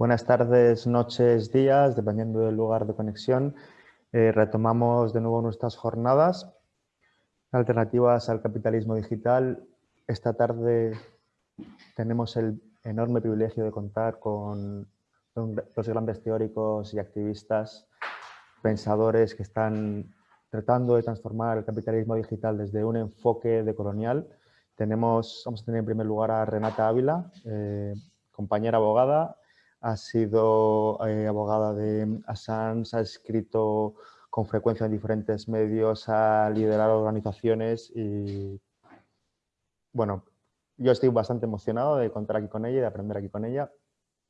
Buenas tardes, noches, días, dependiendo del lugar de conexión. Eh, retomamos de nuevo nuestras jornadas alternativas al capitalismo digital. Esta tarde tenemos el enorme privilegio de contar con los grandes teóricos y activistas, pensadores que están tratando de transformar el capitalismo digital desde un enfoque decolonial. Tenemos, vamos a tener en primer lugar a Renata Ávila, eh, compañera abogada, ha sido eh, abogada de Assange, ha escrito con frecuencia en diferentes medios, ha liderado organizaciones y bueno, yo estoy bastante emocionado de contar aquí con ella y de aprender aquí con ella.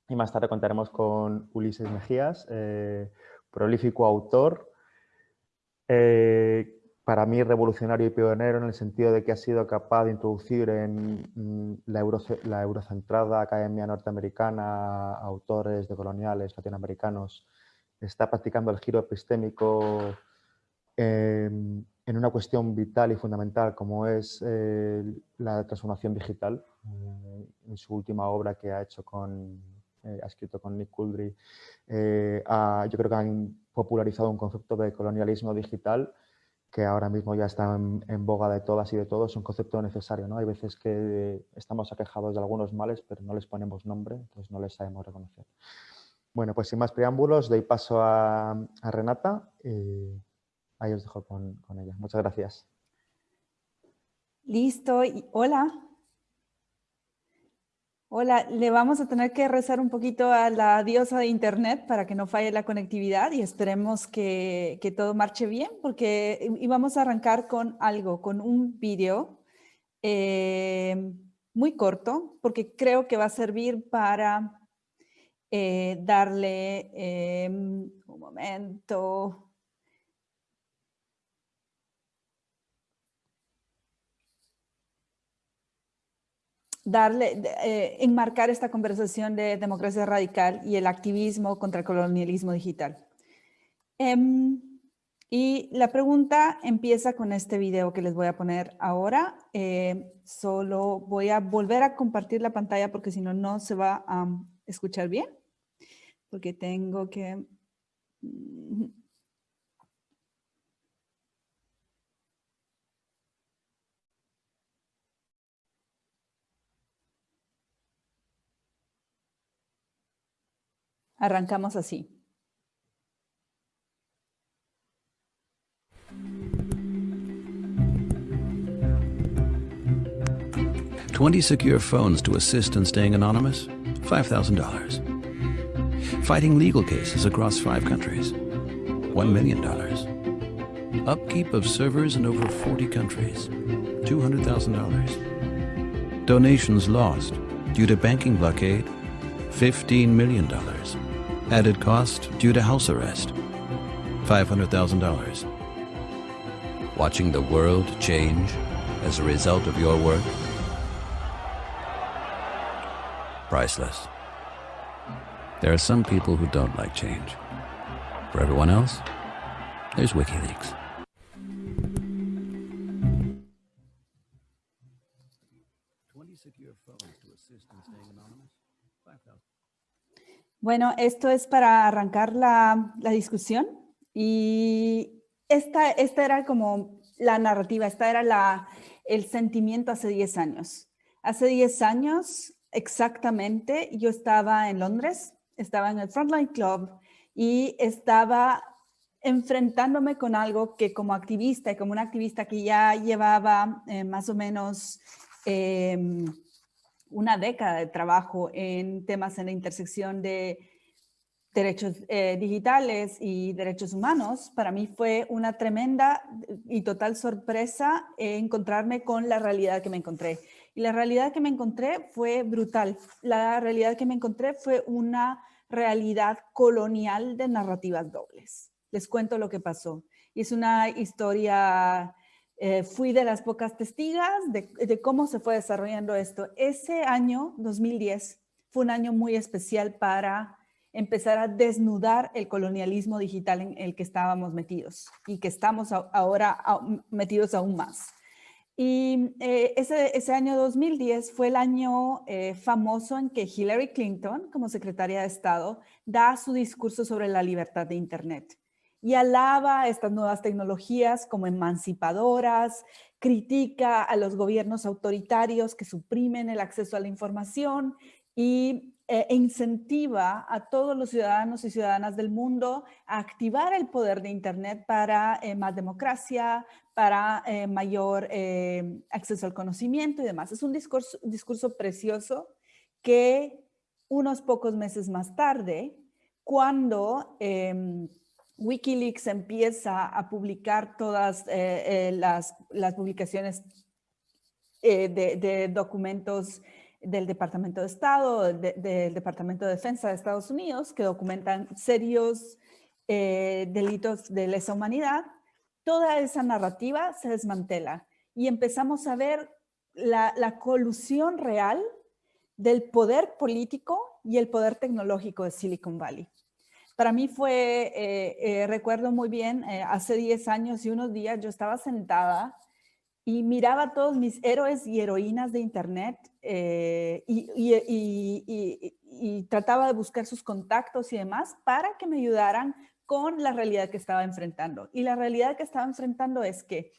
Y más tarde contaremos con Ulises Mejías, eh, prolífico autor, eh, para mí revolucionario y pionero en el sentido de que ha sido capaz de introducir en mm, la, la eurocentrada Academia Norteamericana autores de coloniales latinoamericanos, está practicando el giro epistémico em, en una cuestión vital y fundamental como es eh, la transformación digital, eh, en su última obra que ha hecho con, ha escrito con Nick Kuldry, yo creo que han popularizado un concepto de colonialismo digital que ahora mismo ya está en, boga de todas y de todos, es un concepto necesario. ¿no? Hay veces que estamos aquejados de algunos males, pero no les ponemos nombre, entonces no les sabemos reconocer. Bueno, pues sin más preámbulos, doy paso a, Renata y ahí os dejo con, con ella. Muchas gracias. Listo. Hola. Hola, le vamos a tener que rezar un poquito a la diosa de Internet para que no falle la conectividad y esperemos que, todo marche bien porque íbamos a arrancar con algo, con un video eh, muy corto porque creo que va a servir para eh, darle eh, un momento, darle, eh, enmarcar esta conversación de democracia radical y el activismo contra el colonialismo digital. Em, y la pregunta empieza con este video que les voy a poner ahora. Eh, solo voy a volver a compartir la pantalla porque si no, no se va a escuchar bien. Porque tengo que... Arrancamos así. Twenty secure phones to assist in staying anonymous? $5,000. Fighting legal cases across five countries? $1 million. Upkeep of servers in over 40 countries? $200,000. Donations lost due to banking blockade? $15 million. Added cost due to house arrest, $500,000. Watching the world change as a result of your work? Priceless. There are some people who don't like change. For everyone else, there's WikiLeaks. Bueno, esto es para arrancar la, discusión y esta, esta era como la narrativa, esta era la, el sentimiento hace 10 años. Hace 10 años exactamente yo estaba en Londres, estaba en el Frontline Club y estaba enfrentándome con algo que como activista y como una activista que ya llevaba eh, más o menos em, una década de trabajo en temas en la intersección de derechos eh, digitales y derechos humanos, para mí fue una tremenda y total sorpresa encontrarme con la realidad que me encontré. Y la realidad que me encontré fue brutal. La realidad que me encontré fue una realidad colonial de narrativas dobles. Les cuento lo que pasó. Y es una historia eh, fui de las pocas testigas de, cómo se fue desarrollando esto. Ese año, 2010, fue un año muy especial para empezar a desnudar el colonialismo digital en el que estábamos metidos y que estamos ahora metidos aún más. Y eh, ese, ese, año 2010 fue el año eh, famoso en que Hillary Clinton, como secretaria de Estado, da su discurso sobre la libertad de Internet y alaba estas nuevas tecnologías como emancipadoras, critica a los gobiernos autoritarios que suprimen el acceso a la información y eh, incentiva a todos los ciudadanos y ciudadanas del mundo a activar el poder de Internet para eh, más democracia, para eh, mayor acceso al conocimiento y demás. Es un discurso, discurso precioso que unos pocos meses más tarde, cuando em, Wikileaks empieza a publicar todas las, las, publicaciones de, documentos del Departamento de Estado, del Departamento de Defensa de Estados Unidos, que documentan serios eh, delitos de lesa humanidad, toda esa narrativa se desmantela y empezamos a ver la, colusión real del poder político y el poder tecnológico de Silicon Valley. Para mí fue, eh, eh, recuerdo muy bien, hace 10 años y unos días yo estaba sentada y miraba a todos mis héroes y heroínas de internet eh, y, trataba de buscar sus contactos y demás para que me ayudaran con la realidad que estaba enfrentando. Y la realidad que estaba enfrentando es que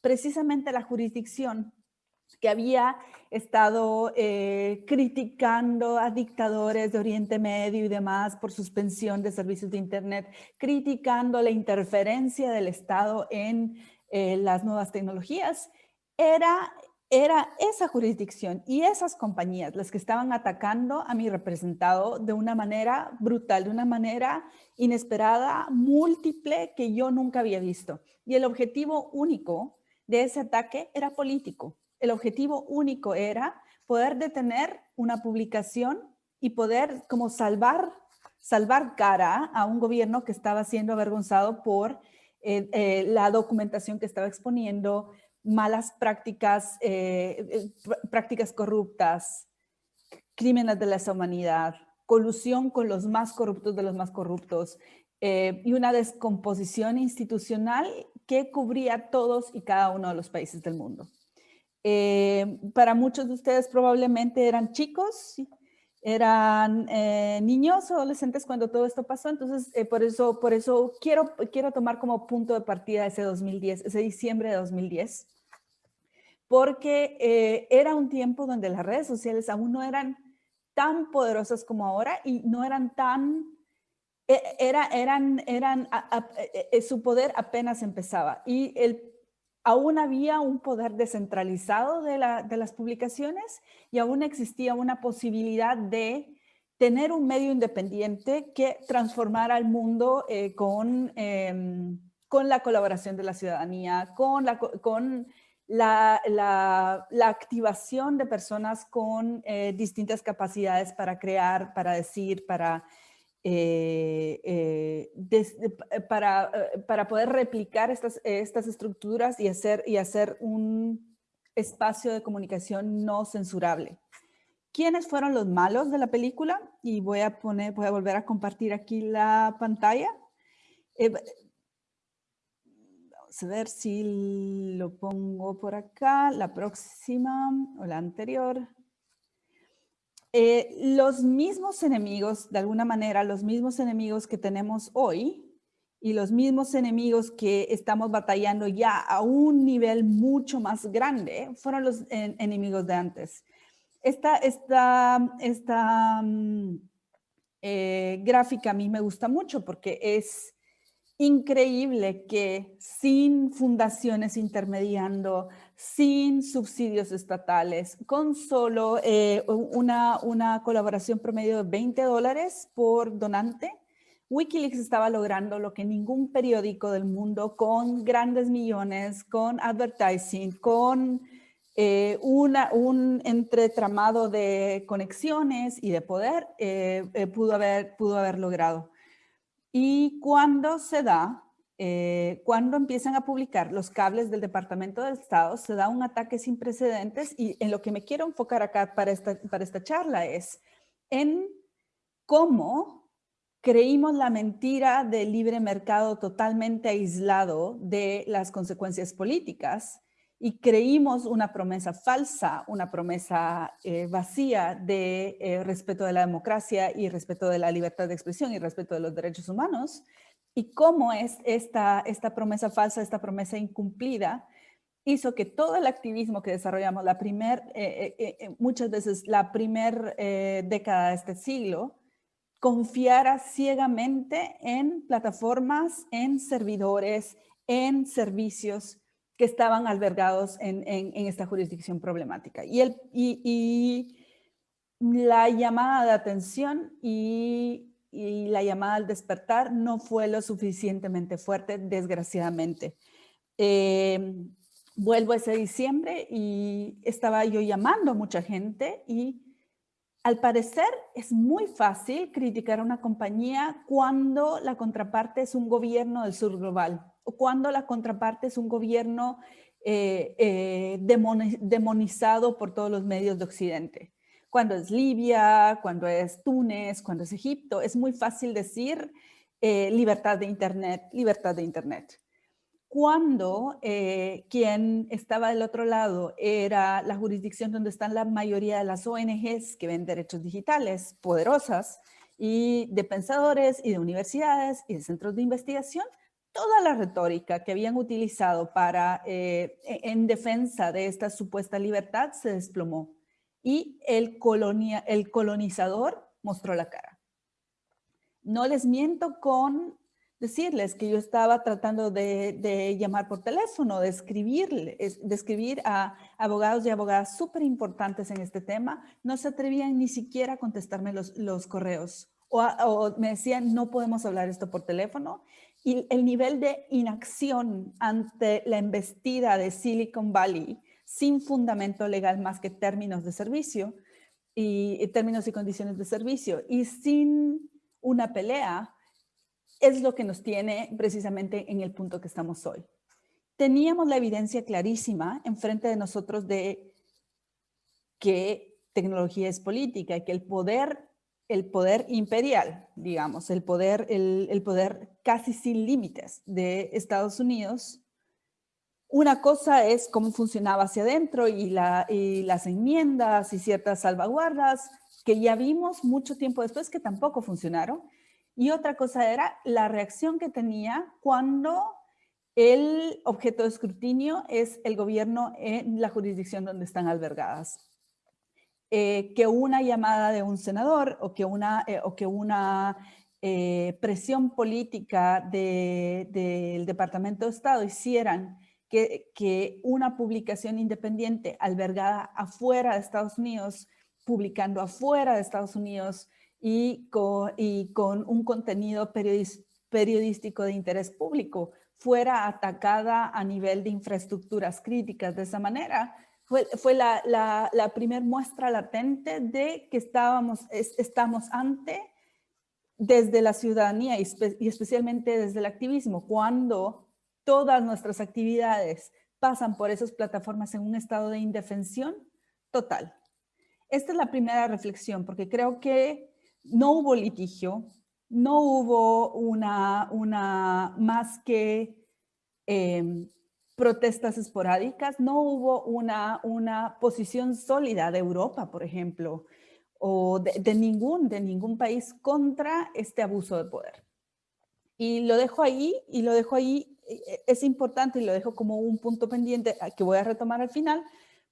precisamente la jurisdicción que había estado eh, criticando a dictadores de Oriente Medio y demás por suspensión de servicios de Internet, criticando la interferencia del Estado en eh, las nuevas tecnologías, era, era esa jurisdicción y esas compañías las que estaban atacando a mi representado de una manera brutal, de una manera inesperada, múltiple, que yo nunca había visto. Y el objetivo único de ese ataque era político. El objetivo único era poder detener una publicación y poder como salvar, salvar cara a un gobierno que estaba siendo avergonzado por eh, eh, la documentación que estaba exponiendo, malas prácticas, eh, prácticas corruptas, crímenes de lesa humanidad, colusión con los más corruptos de los más corruptos y una descomposición institucional que cubría todos y cada uno de los países del mundo. Para muchos de ustedes probablemente eran chicos, eran eh, niños adolescentes cuando todo esto pasó, entonces eh, por eso, por eso quiero, quiero tomar como punto de partida ese 2010, ese diciembre de 2010, porque eh, era un tiempo donde las redes sociales aún no eran tan poderosas como ahora y no eran tan, e, era, eran, eran, su poder apenas empezaba. Y el aún había un poder descentralizado de, las publicaciones y aún existía una posibilidad de tener un medio independiente que transformara al mundo eh, con, em, con la colaboración de la ciudadanía, con la, con la, activación de personas con eh, distintas capacidades para crear, para decir, para eh, eh, eh, para, para, poder replicar estas, estas estructuras y hacer, y hacer un espacio de comunicación no censurable. ¿Quiénes fueron los malos de la película? Y voy a, poner, voy a volver a compartir aquí la pantalla. vamos a ver si lo pongo por acá, la próxima o la anterior. Eh, los mismos enemigos, de alguna manera, los mismos enemigos que tenemos hoy y los mismos enemigos que estamos batallando ya a un nivel mucho más grande, fueron los enemigos de antes. Esta, esta, esta mm, eh, gráfica a mí me gusta mucho porque es increíble que sin fundaciones intermediando, sin subsidios estatales, con solo eh, una, una colaboración promedio de 20 dólares por donante, Wikileaks estaba logrando lo que ningún periódico del mundo con grandes millones, con advertising, con eh, una, un entretramado de conexiones y de poder eh, pudo, haber, pudo haber logrado. Y cuando se da, eh, cuando empiezan a publicar los cables del Departamento de Estado, se da un ataque sin precedentes y en lo que me quiero enfocar acá para esta, para esta charla es en cómo creímos la mentira del libre mercado totalmente aislado de las consecuencias políticas y creímos una promesa falsa, una promesa eh, vacía de eh, respeto de la democracia y respeto de la libertad de expresión y respeto de los derechos humanos. Y cómo es esta, esta promesa falsa, esta promesa incumplida, hizo que todo el activismo que desarrollamos, la primer, eh, muchas veces la primera década de este siglo, confiara ciegamente en plataformas, en servidores, en servicios que estaban albergados en, esta jurisdicción problemática. Y, el, y, la llamada de atención y, la llamada al despertar no fue lo suficientemente fuerte, desgraciadamente. Em, vuelvo ese diciembre y estaba yo llamando a mucha gente y al parecer es muy fácil criticar a una compañía cuando la contraparte es un gobierno del sur global o cuando la contraparte es un gobierno eh, eh, demonizado por todos los medios de Occidente. Cuando es Libia, cuando es Túnez, cuando es Egipto, es muy fácil decir eh, libertad de Internet, libertad de Internet. Cuando eh, quien estaba del otro lado era la jurisdicción donde están la mayoría de las ONGs que ven derechos digitales poderosas y de pensadores y de universidades y de centros de investigación, toda la retórica que habían utilizado para, eh, e, en defensa de esta supuesta libertad se desplomó y el, colonia, el colonizador mostró la cara. No les miento con decirles que yo estaba tratando de, llamar por teléfono, de, escribirle, de escribir a abogados y abogadas súper importantes en este tema, no se atrevían ni siquiera a contestarme los, correos. O, me decían no podemos hablar esto por teléfono y el nivel de inacción ante la embestida de Silicon Valley sin fundamento legal más que términos de servicio y términos y condiciones de servicio y sin una pelea es lo que nos tiene precisamente en el punto que estamos hoy. Teníamos la evidencia clarísima enfrente de nosotros de que tecnología es política y que el poder, el poder imperial, digamos, el poder, el, poder casi sin límites de Estados Unidos, una cosa es cómo funcionaba hacia adentro y, la, y las enmiendas y ciertas salvaguardas que ya vimos mucho tiempo después que tampoco funcionaron, y otra cosa era la reacción que tenía cuando el objeto de escrutinio es el gobierno en la jurisdicción donde están albergadas. Eh, que una llamada de un senador o que una, eh, o que una eh, presión política del Departamento de Estado hicieran que, una publicación independiente albergada afuera de Estados Unidos, publicando afuera de Estados Unidos, y con, un contenido periodístico de interés público fuera atacada a nivel de infraestructuras críticas de esa manera, fue, fue la, primera muestra latente de que estábamos, estamos ante, desde la ciudadanía y especialmente desde el activismo, cuando todas nuestras actividades pasan por esas plataformas en un estado de indefensión total. Esta es la primera reflexión, porque creo que no hubo litigio, no hubo una, una más que em, protestas esporádicas, no hubo una, una posición sólida de Europa, por ejemplo, o de, ningún, de ningún país contra este abuso de poder. Y lo dejo ahí, y lo dejo ahí, es importante y lo dejo como un punto pendiente que voy a retomar al final,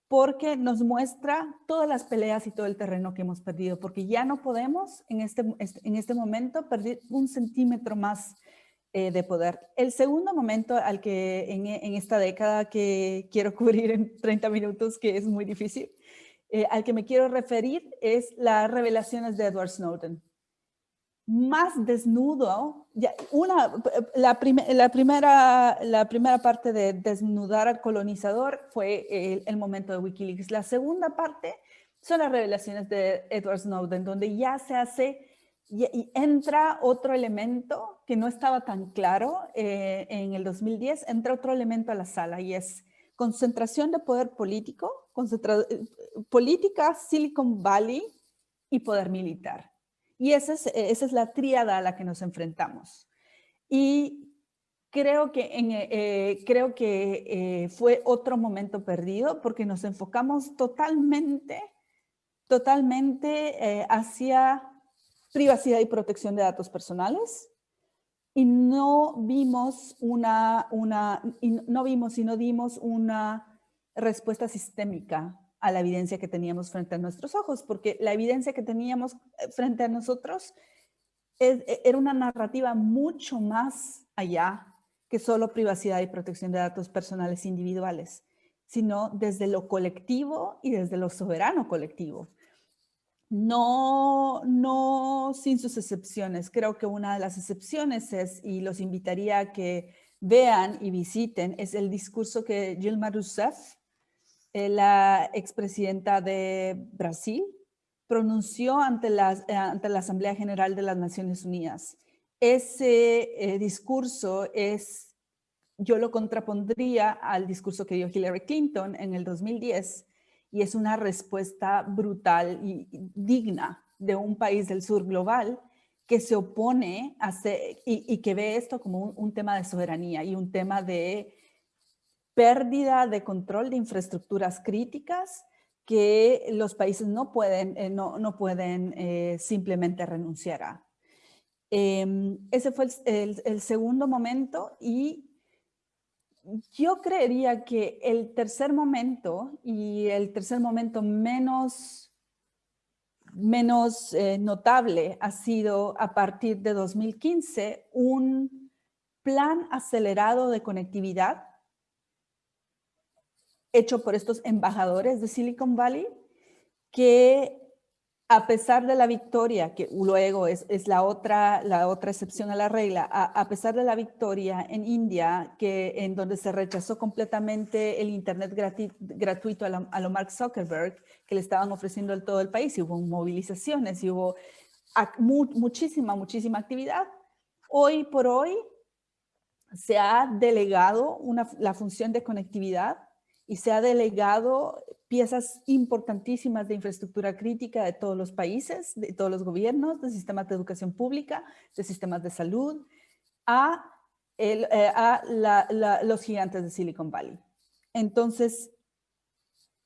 porque nos muestra todas las peleas y todo el terreno que hemos perdido, porque ya no podemos en este, en este momento perder un centímetro más eh, de poder. El segundo momento al que en, esta década que quiero cubrir en 30 minutos, que es muy difícil, eh, al que me quiero referir es las revelaciones de Edward Snowden más desnudo, una, la, la, primera, la primera parte de desnudar al colonizador fue el, momento de Wikileaks. La segunda parte son las revelaciones de Edward Snowden, donde ya se hace y, entra otro elemento que no estaba tan claro eh, en el 2010, entra otro elemento a la sala y es concentración de poder político, eh, política Silicon Valley y poder militar. Y esa es, esa es la tríada a la que nos enfrentamos. Y creo que, en, eh, creo que eh, fue otro momento perdido porque nos enfocamos totalmente, totalmente eh, hacia privacidad y protección de datos personales y no vimos una, una y no vimos y no dimos una respuesta sistémica a la evidencia que teníamos frente a nuestros ojos, porque la evidencia que teníamos frente a nosotros e, era una narrativa mucho más allá que solo privacidad y protección de datos personales individuales, sino desde lo colectivo y desde lo soberano colectivo. No, no sin sus excepciones. Creo que una de las excepciones es, y los invitaría a que vean y visiten, es el discurso que Dilma Rousseff, eh, la expresidenta de Brasil, pronunció ante la, ante la Asamblea General de las Naciones Unidas. Ese eh, discurso es, yo lo contrapondría al discurso que dio Hillary Clinton en el 2010 y es una respuesta brutal y digna de un país del sur global que se opone a y, que ve esto como un, tema de soberanía y un tema de pérdida de control de infraestructuras críticas que los países no pueden, eh, no, no, pueden eh, simplemente renunciar a. Em, ese fue el, segundo momento y yo creería que el tercer momento y el tercer momento menos, menos eh, notable ha sido a partir de 2015 un plan acelerado de conectividad hecho por estos embajadores de Silicon Valley que a pesar de la victoria, que luego es, la, otra, la otra excepción a la regla, a, pesar de la victoria en India, que, en donde se rechazó completamente el Internet gratuito a, lo Mark Zuckerberg, que le estaban ofreciendo en todo el país, y hubo movilizaciones, y hubo muchísima, muchísima actividad. Hoy por hoy se ha delegado la función de conectividad y se ha delegado piezas importantísimas de infraestructura crítica de todos los países, de todos los gobiernos, de sistemas de educación pública, de sistemas de salud, a, eh, los gigantes de Silicon Valley. Entonces,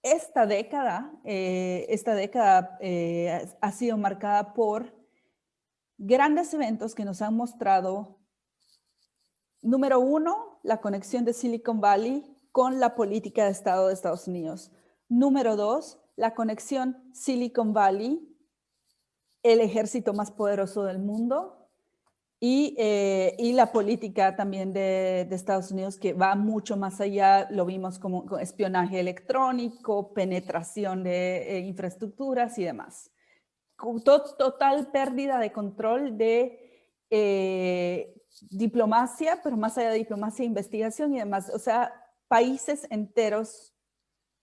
esta década, eh, esta década eh, ha sido marcada por grandes eventos que nos han mostrado, número uno, la conexión de Silicon Valley con la política de Estado de Estados Unidos. Número dos, la conexión Silicon Valley, el ejército más poderoso del mundo y, eh, la política también de, Estados Unidos que va mucho más allá, lo vimos como espionaje electrónico, penetración de eh, infraestructuras y demás. Total pérdida de control de eh, diplomacia, pero más allá de diplomacia, investigación y demás. O sea, países enteros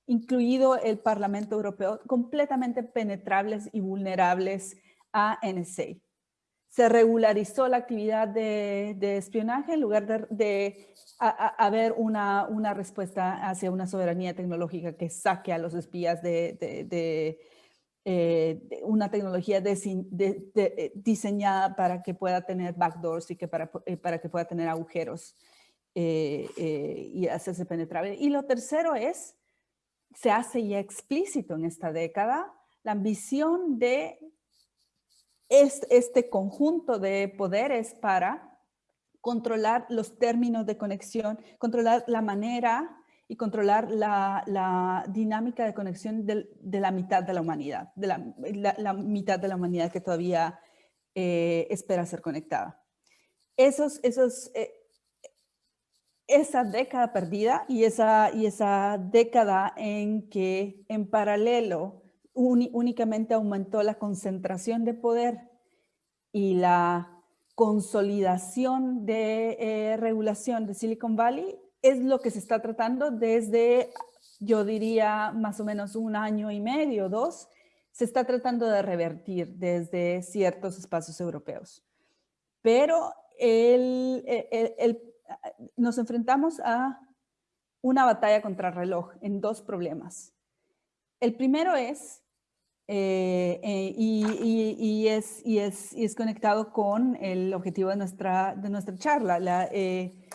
incluido el Parlamento Europeo, completamente penetrables y vulnerables a NSA. Se regularizó la actividad de, espionaje en lugar de, haber una, una, respuesta hacia una soberanía tecnológica que saque a los espías de, eh, una tecnología eh, diseñada para que pueda tener backdoors y que para, eh, para que pueda tener agujeros y hacerse penetrable. Y lo tercero es se hace ya explícito en esta década la ambición de este, conjunto de poderes para controlar los términos de conexión, controlar la manera y controlar la, dinámica de conexión de, la mitad de la humanidad, de la, mitad de la humanidad que todavía eh, espera ser conectada. Esos, esos, eh, esa década perdida y esa, y esa década en que en paralelo únicamente aumentó la concentración de poder y la consolidación de eh, regulación de Silicon Valley es lo que se está tratando desde, yo diría, más o menos un año y medio, dos, se está tratando de revertir desde ciertos espacios europeos. Pero el, el nos enfrentamos a una batalla contra el reloj en dos problemas. El primero es, eh, eh, y, es, y, es, y es conectado con el objetivo de nuestra, de nuestra charla, la, eh,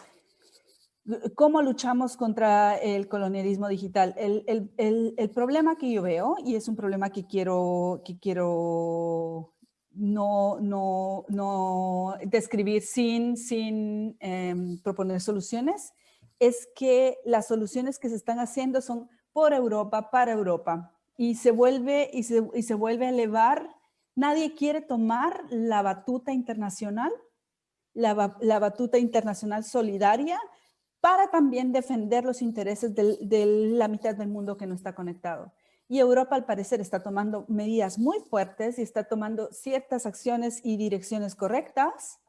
¿Cómo luchamos contra el colonialismo digital? El, problema que yo veo, y es un problema que quiero, que quiero no, no, no describir sin, sin em, proponer soluciones, es que las soluciones que se están haciendo son por Europa, para Europa, y se vuelve, y se, y se vuelve a elevar. Nadie quiere tomar la batuta internacional, la, la batuta internacional solidaria, para también defender los intereses de la mitad del mundo que no está conectado. Y Europa al parecer está tomando medidas muy fuertes y está tomando ciertas acciones y direcciones correctas,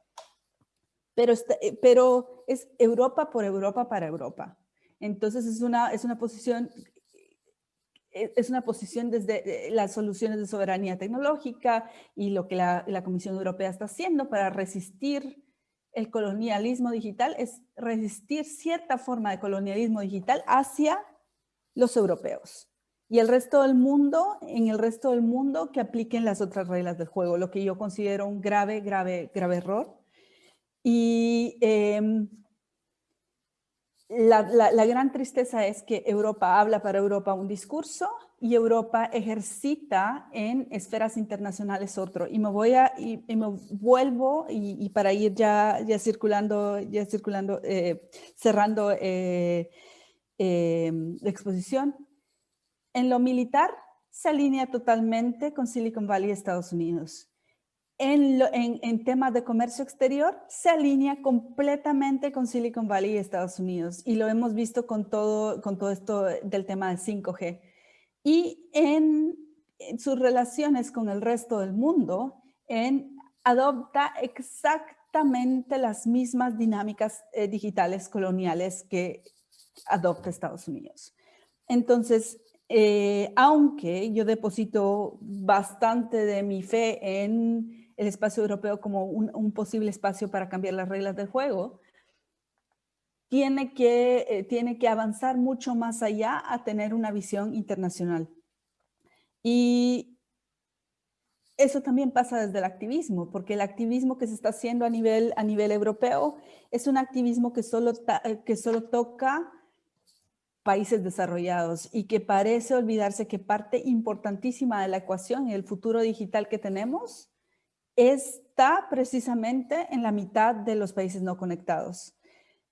pero, eh, es Europa por Europa para Europa. Entonces es una, es una posición eh, es una posición desde eh, las soluciones de soberanía tecnológica y lo que la Comisión Europea está haciendo para resistir el colonialismo digital es resistir cierta forma de colonialismo digital hacia los europeos. Y el resto del mundo, en el resto del mundo, que apliquen las otras reglas del juego, lo que yo considero un grave, grave, grave error. Y em, la, gran tristeza es que Europa habla para Europa un discurso y Europa ejercita en esferas internacionales otro. Y me voy a, y, me vuelvo, y, para ir ya, ya circulando, ya circulando, eh, cerrando eh, em, la exposición, en lo militar se alinea totalmente con Silicon Valley Estados Unidos en, temas de comercio exterior se alinea completamente con Silicon Valley y Estados Unidos y lo hemos visto con todo, con todo esto del tema de 5G. Y en, sus relaciones con el resto del mundo, en, adopta exactamente las mismas dinámicas eh, digitales coloniales que adopta Estados Unidos. Entonces, eh, aunque yo deposito bastante de mi fe en el espacio europeo como un, posible espacio para cambiar las reglas del juego, tiene que, eh, tiene que avanzar mucho más allá a tener una visión internacional. Y eso también pasa desde el activismo, porque el activismo que se está haciendo a nivel, a nivel europeo es un activismo que solo, eh, que solo toca países desarrollados y que parece olvidarse que parte importantísima de la ecuación y el futuro digital que tenemos está precisamente en la mitad de los países no conectados.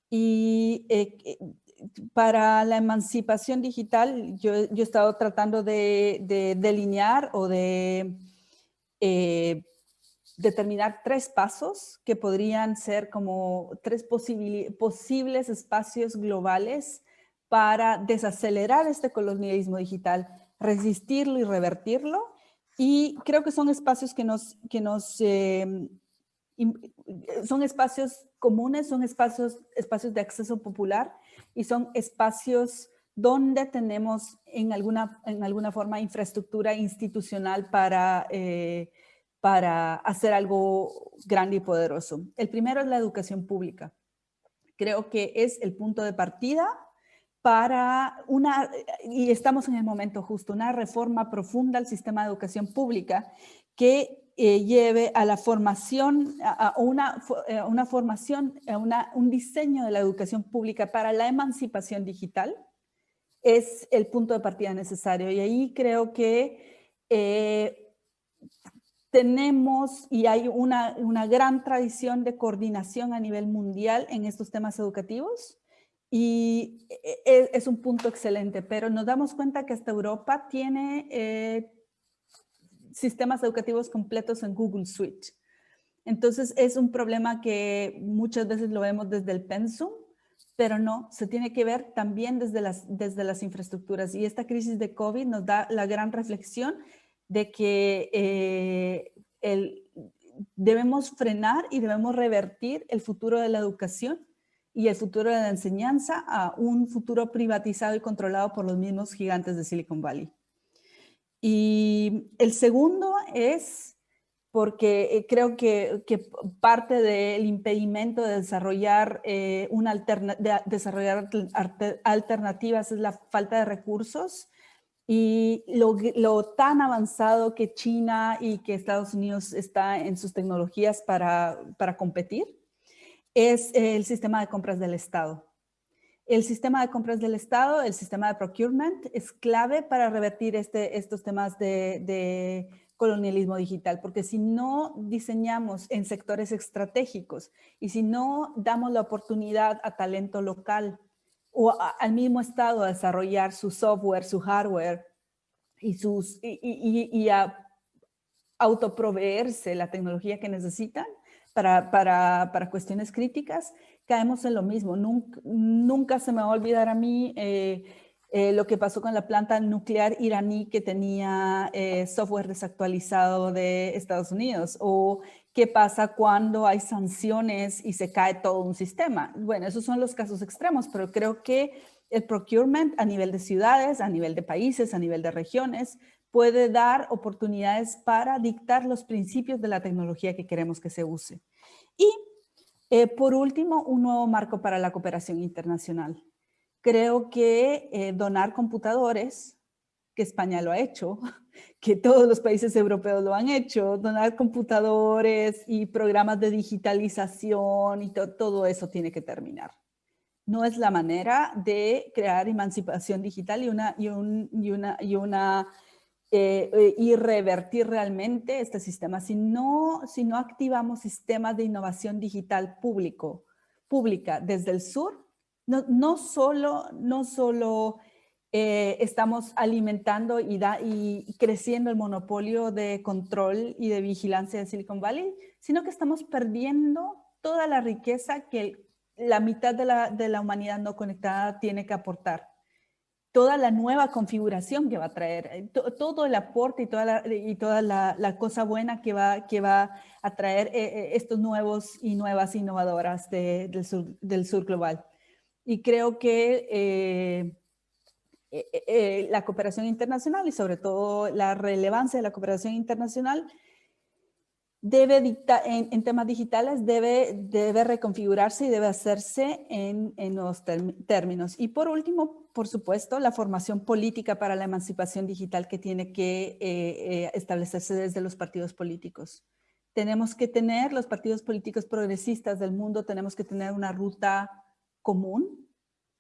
Y eh, para la emancipación digital, yo, he estado tratando de, delinear o de eh, determinar tres pasos que podrían ser como tres posibles espacios globales para desacelerar este colonialismo digital, resistirlo y revertirlo y creo que son espacios que nos, que nos em, son espacios comunes, son espacios, espacios de acceso popular y son espacios donde tenemos en alguna, en alguna forma infraestructura institucional para, eh, para hacer algo grande y poderoso. El primero es la educación pública. Creo que es el punto de partida para una, y estamos en el momento justo, una reforma profunda al sistema de educación pública que eh, lleve a la formación, a, una, eh, una, formación, a una, un diseño de la educación pública para la emancipación digital, es el punto de partida necesario. Y ahí creo que eh, tenemos y hay una, una gran tradición de coordinación a nivel mundial en estos temas educativos y e, e, es, un punto excelente, pero nos damos cuenta que hasta Europa tiene eh, sistemas educativos completos en Google Suite. Entonces es un problema que muchas veces lo vemos desde el pensum, pero no, se tiene que ver también desde las, desde las infraestructuras. Y esta crisis de COVID nos da la gran reflexión de que eh, el, debemos frenar y debemos revertir el futuro de la educación y el futuro de la enseñanza a un futuro privatizado y controlado por los mismos gigantes de Silicon Valley. Y el segundo es porque eh, creo que, parte del impedimento de desarrollar, eh, una desarrollar alternativas es la falta de recursos y lo, lo, tan avanzado que China y que Estados Unidos está en sus tecnologías para, para competir es el sistema de compras del Estado. El sistema de compras del Estado, el sistema de procurement, es clave para revertir este, estos temas de, colonialismo digital, porque si no diseñamos en sectores estratégicos y si no damos la oportunidad a talento local o al mismo Estado a desarrollar su software, su hardware y, sus, y, a autoproveerse la tecnología que necesitan para, para, para, cuestiones críticas, caemos en lo mismo. Nunca, nunca se me va a olvidar a mí eh, eh, lo que pasó con la planta nuclear iraní que tenía eh, software desactualizado de Estados Unidos o qué pasa cuando hay sanciones y se cae todo un sistema. Bueno, esos son los casos extremos, pero creo que el procurement a nivel de ciudades, a nivel de países, a nivel de regiones, puede dar oportunidades para dictar los principios de la tecnología que queremos que se use. Y eh, por último, un nuevo marco para la cooperación internacional creo que eh, donar computadores, que España lo ha hecho, que todos los países europeos lo han hecho, donar computadores y programas de digitalización y todo eso tiene que terminar. No es la manera de crear emancipación digital y una, y una, y una eh, eh, y revertir realmente este sistema. Si no, si no activamos sistemas de innovación digital público, pública desde el sur, no, solo, no solo eh, estamos alimentando y, y creciendo el monopolio de control y de vigilancia de Silicon Valley, sino que estamos perdiendo toda la riqueza que la mitad de la, humanidad no conectada tiene que aportar. Toda la nueva configuración que va a traer, eh, todo el aporte y toda la, y toda la, cosa buena que va, que va a traer eh, estos nuevos y nuevas innovadoras del, del sur global. Y creo que eh, eh, eh, la cooperación internacional y sobre todo la relevancia de la cooperación internacional debe en, temas digitales debe, debe reconfigurarse y debe hacerse en, en nuevos términos. Y por último, por supuesto, la formación política para la emancipación digital que tiene que establecerse desde los partidos políticos. Tenemos que tener, los partidos políticos progresistas del mundo, tenemos que tener una ruta común,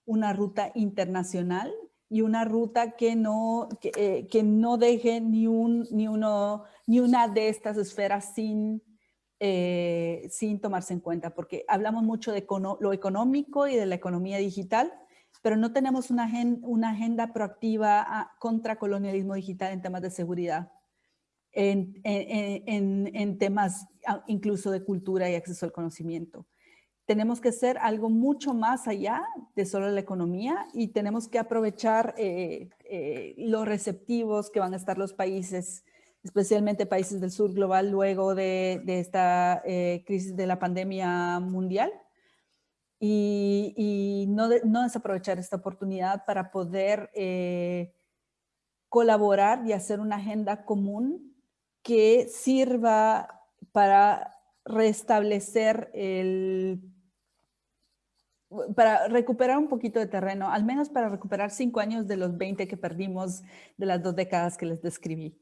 una ruta internacional y una ruta que no, que, eh, no deje ni, un, ni, uno, ni una de estas esferas sin, eh, sin tomarse en cuenta, porque hablamos mucho de lo económico y de la economía digital, pero no tenemos una, una agenda proactiva ah, contra colonialismo digital en temas de seguridad, en, en, en temas ah, incluso de cultura y acceso al conocimiento tenemos que ser algo mucho más allá de solo la economía y tenemos que aprovechar eh, eh, los receptivos que van a estar los países, especialmente países del sur global luego de, esta eh, crisis de la pandemia mundial. Y, no, no, desaprovechar esta oportunidad para poder colaborar y hacer una agenda común que sirva para restablecer el para recuperar un poquito de terreno, al menos para recuperar cinco años de los 20 que perdimos de las dos décadas que les describí.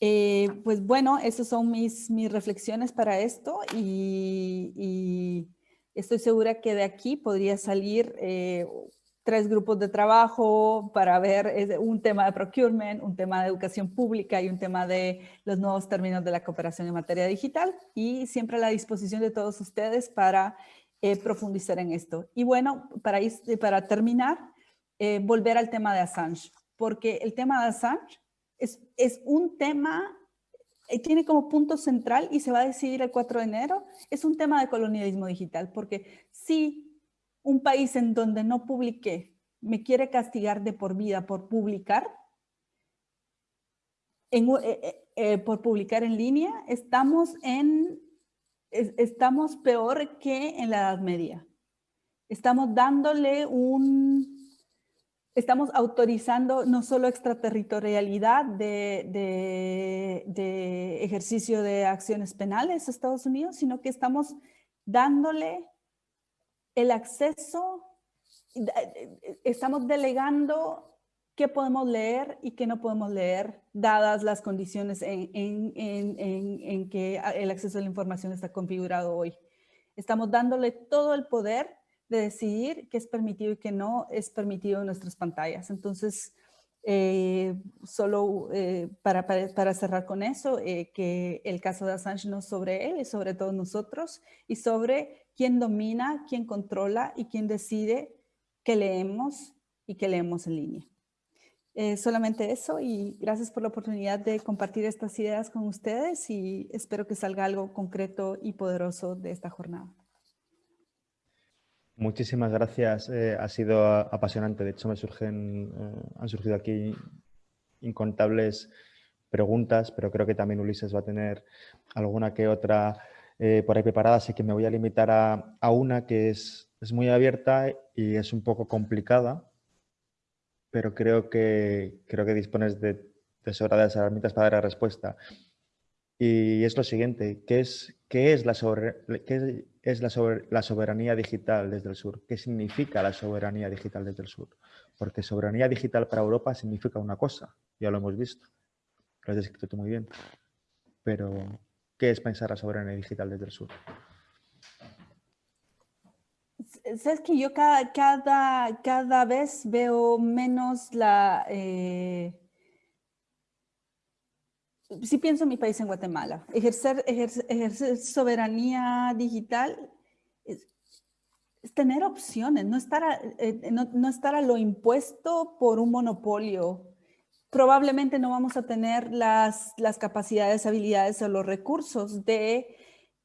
Eh, pues bueno, esas son mis, mis reflexiones para esto y, estoy segura que de aquí podría salir eh, tres grupos de trabajo para ver un tema de procurement, un tema de educación pública y un tema de los nuevos términos de la cooperación en materia digital y siempre a la disposición de todos ustedes para eh, profundizar en esto. Y bueno, para, para terminar, eh, volver al tema de Assange, porque el tema de Assange es, es un tema, eh, tiene como punto central y se va a decidir el 4 de enero, es un tema de colonialismo digital, porque si un país en donde no publiqué me quiere castigar de por vida por publicar, eh, eh, por publicar en línea, estamos, en, estamos peor que en la Edad Media. Estamos dándole un... Estamos autorizando no solo extraterritorialidad de, de, de ejercicio de acciones penales a Estados Unidos, sino que estamos dándole el acceso, estamos delegando qué podemos leer y qué no podemos leer, dadas las condiciones en, en, que el acceso a la información está configurado hoy. Estamos dándole todo el poder de decidir qué es permitido y qué no es permitido en nuestras pantallas. Entonces, eh, solo eh, para, para, cerrar con eso, eh, que el caso de Assange no es sobre él, es sobre todos nosotros y sobre quién domina, quién controla y quién decide qué leemos y qué leemos en línea. Solamente eso y gracias por la oportunidad de compartir estas ideas con ustedes y espero que salga algo concreto y poderoso de esta jornada. Muchísimas gracias, eh, ha sido apasionante. De hecho, me surgen, eh, han surgido aquí incontables preguntas, pero creo que también Ulises va a tener alguna que otra eh, por ahí preparada, así que me voy a limitar a, una que es, es, muy abierta y es un poco complicada, pero creo que, creo que dispones de, de sobradas herramientas para dar la respuesta. Y es lo siguiente, ¿qué es, qué es, la, qué es la, la, soberanía digital desde el sur? ¿Qué significa la soberanía digital desde el sur? Porque soberanía digital para Europa significa una cosa, ya lo hemos visto, lo has descrito tú muy bien. Pero, ¿qué es pensar la soberanía digital desde el sur? Sabes que yo cada, cada, cada vez veo menos la... Eh, si pienso en mi país, en Guatemala, ejercer, ejercer, soberanía digital es, tener opciones, no estar, a, eh, no, estar a lo impuesto por un monopolio. Probablemente no vamos a tener las, las capacidades, habilidades o los recursos de,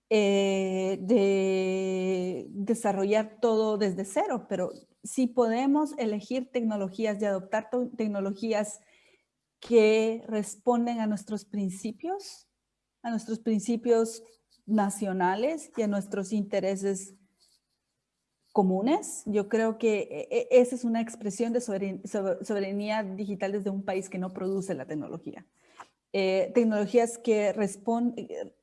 eh, de desarrollar todo desde cero, pero si podemos elegir tecnologías y adoptar tecnologías que responden a nuestros principios, a nuestros principios nacionales y a nuestros intereses comunes. Yo creo que e, e, esa es una expresión de soberanía digital desde un país que no produce la tecnología. Eh, tecnologías, que eh,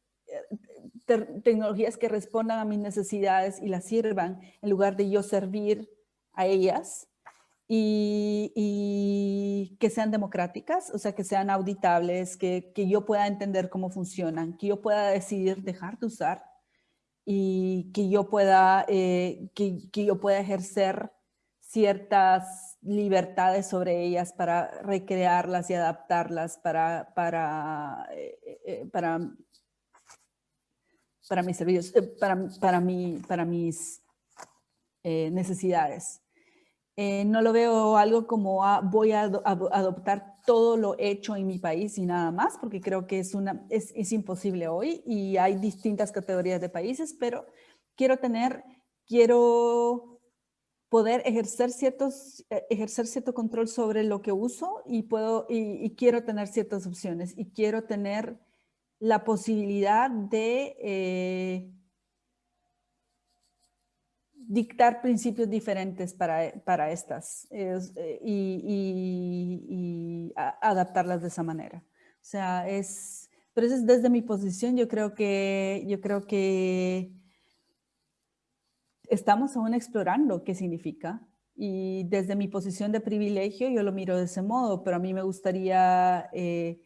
tecnologías que respondan a mis necesidades y las sirvan en lugar de yo servir a ellas y, que sean democráticas, o sea, que sean auditables, que, que, yo pueda entender cómo funcionan, que yo pueda decidir dejar de usar y que yo pueda, eh, que, que, yo pueda ejercer ciertas libertades sobre ellas para recrearlas y adaptarlas para, para, eh, eh, para, para mis servicios, para, para, mi, para mis necesidades. Eh, no lo veo algo como ah, voy a adoptar todo lo hecho en mi país y nada más, porque creo que es, una, es, es, imposible hoy y hay distintas categorías de países, pero quiero tener, quiero poder ejercer, ciertos, eh, ejercer cierto control sobre lo que uso y, puedo, y, quiero tener ciertas opciones y quiero tener la posibilidad de... Eh, dictar principios diferentes para, para estas eh, y, adaptarlas de esa manera. O sea, es, pero eso es desde mi posición, yo creo que, yo creo que estamos aún explorando qué significa y desde mi posición de privilegio yo lo miro de ese modo, pero a mí me gustaría eh,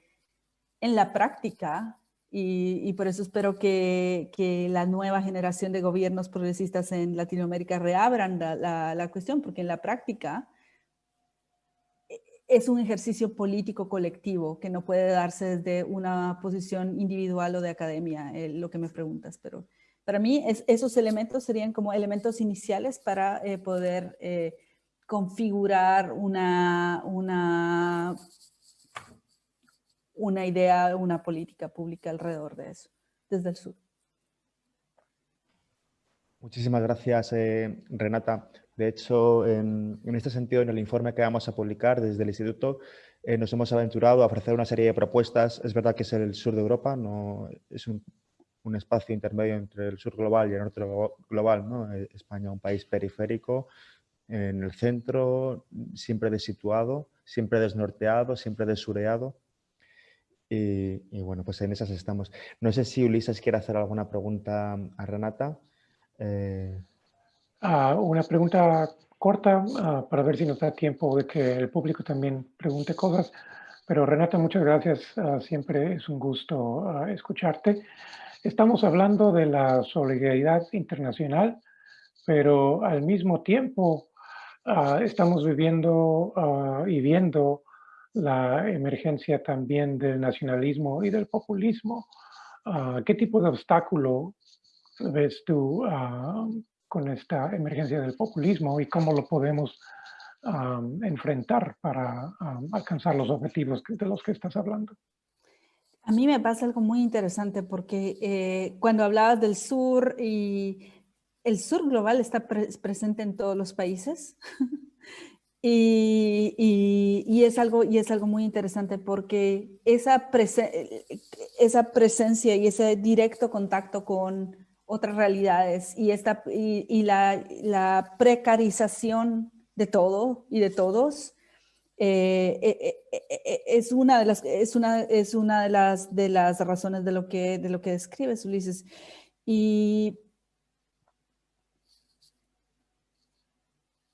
en la práctica y, por eso espero que, que, la nueva generación de gobiernos progresistas en Latinoamérica reabran la, la, cuestión, porque en la práctica e, es un ejercicio político colectivo que no puede darse desde una posición individual o de academia, eh, lo que me preguntas. Pero para mí es, esos elementos serían como elementos iniciales para eh, poder eh, configurar una, una una idea, una política pública alrededor de eso, desde el sur. Muchísimas gracias, eh, Renata. De hecho, en, este sentido, en el informe que vamos a publicar desde el Instituto, eh, nos hemos aventurado a ofrecer una serie de propuestas. Es verdad que es el sur de Europa, no es un, espacio intermedio entre el sur global y el norte global. ¿no? Eh, España, un país periférico, en el centro, siempre desituado, siempre desnorteado, siempre desureado. Y, bueno, pues en esas estamos. No sé si Ulises quiere hacer alguna pregunta a Renata. Eh, ah, una pregunta corta ah, para ver si nos da tiempo de que el público también pregunte cosas. Pero Renata, muchas gracias. Ah, siempre es un gusto escucharte. Estamos hablando de la solidaridad internacional, pero al mismo tiempo ah, estamos viviendo ah, y viendo la emergencia también del nacionalismo y del populismo. Ah, ¿Qué tipo de obstáculo ves tú con esta emergencia del populismo y cómo lo podemos enfrentar para alcanzar los objetivos de los que estás hablando? A mí me pasa algo muy interesante porque eh, cuando hablabas del sur y el sur global está presente en todos los países y, es algo, y es algo muy interesante porque esa, esa presencia y ese directo contacto con otras realidades y, esta, y, la, la precarización de todo y de todos eh, eh, eh, es una de las es una es una de las de las razones de lo que de lo que describes Ulises. Y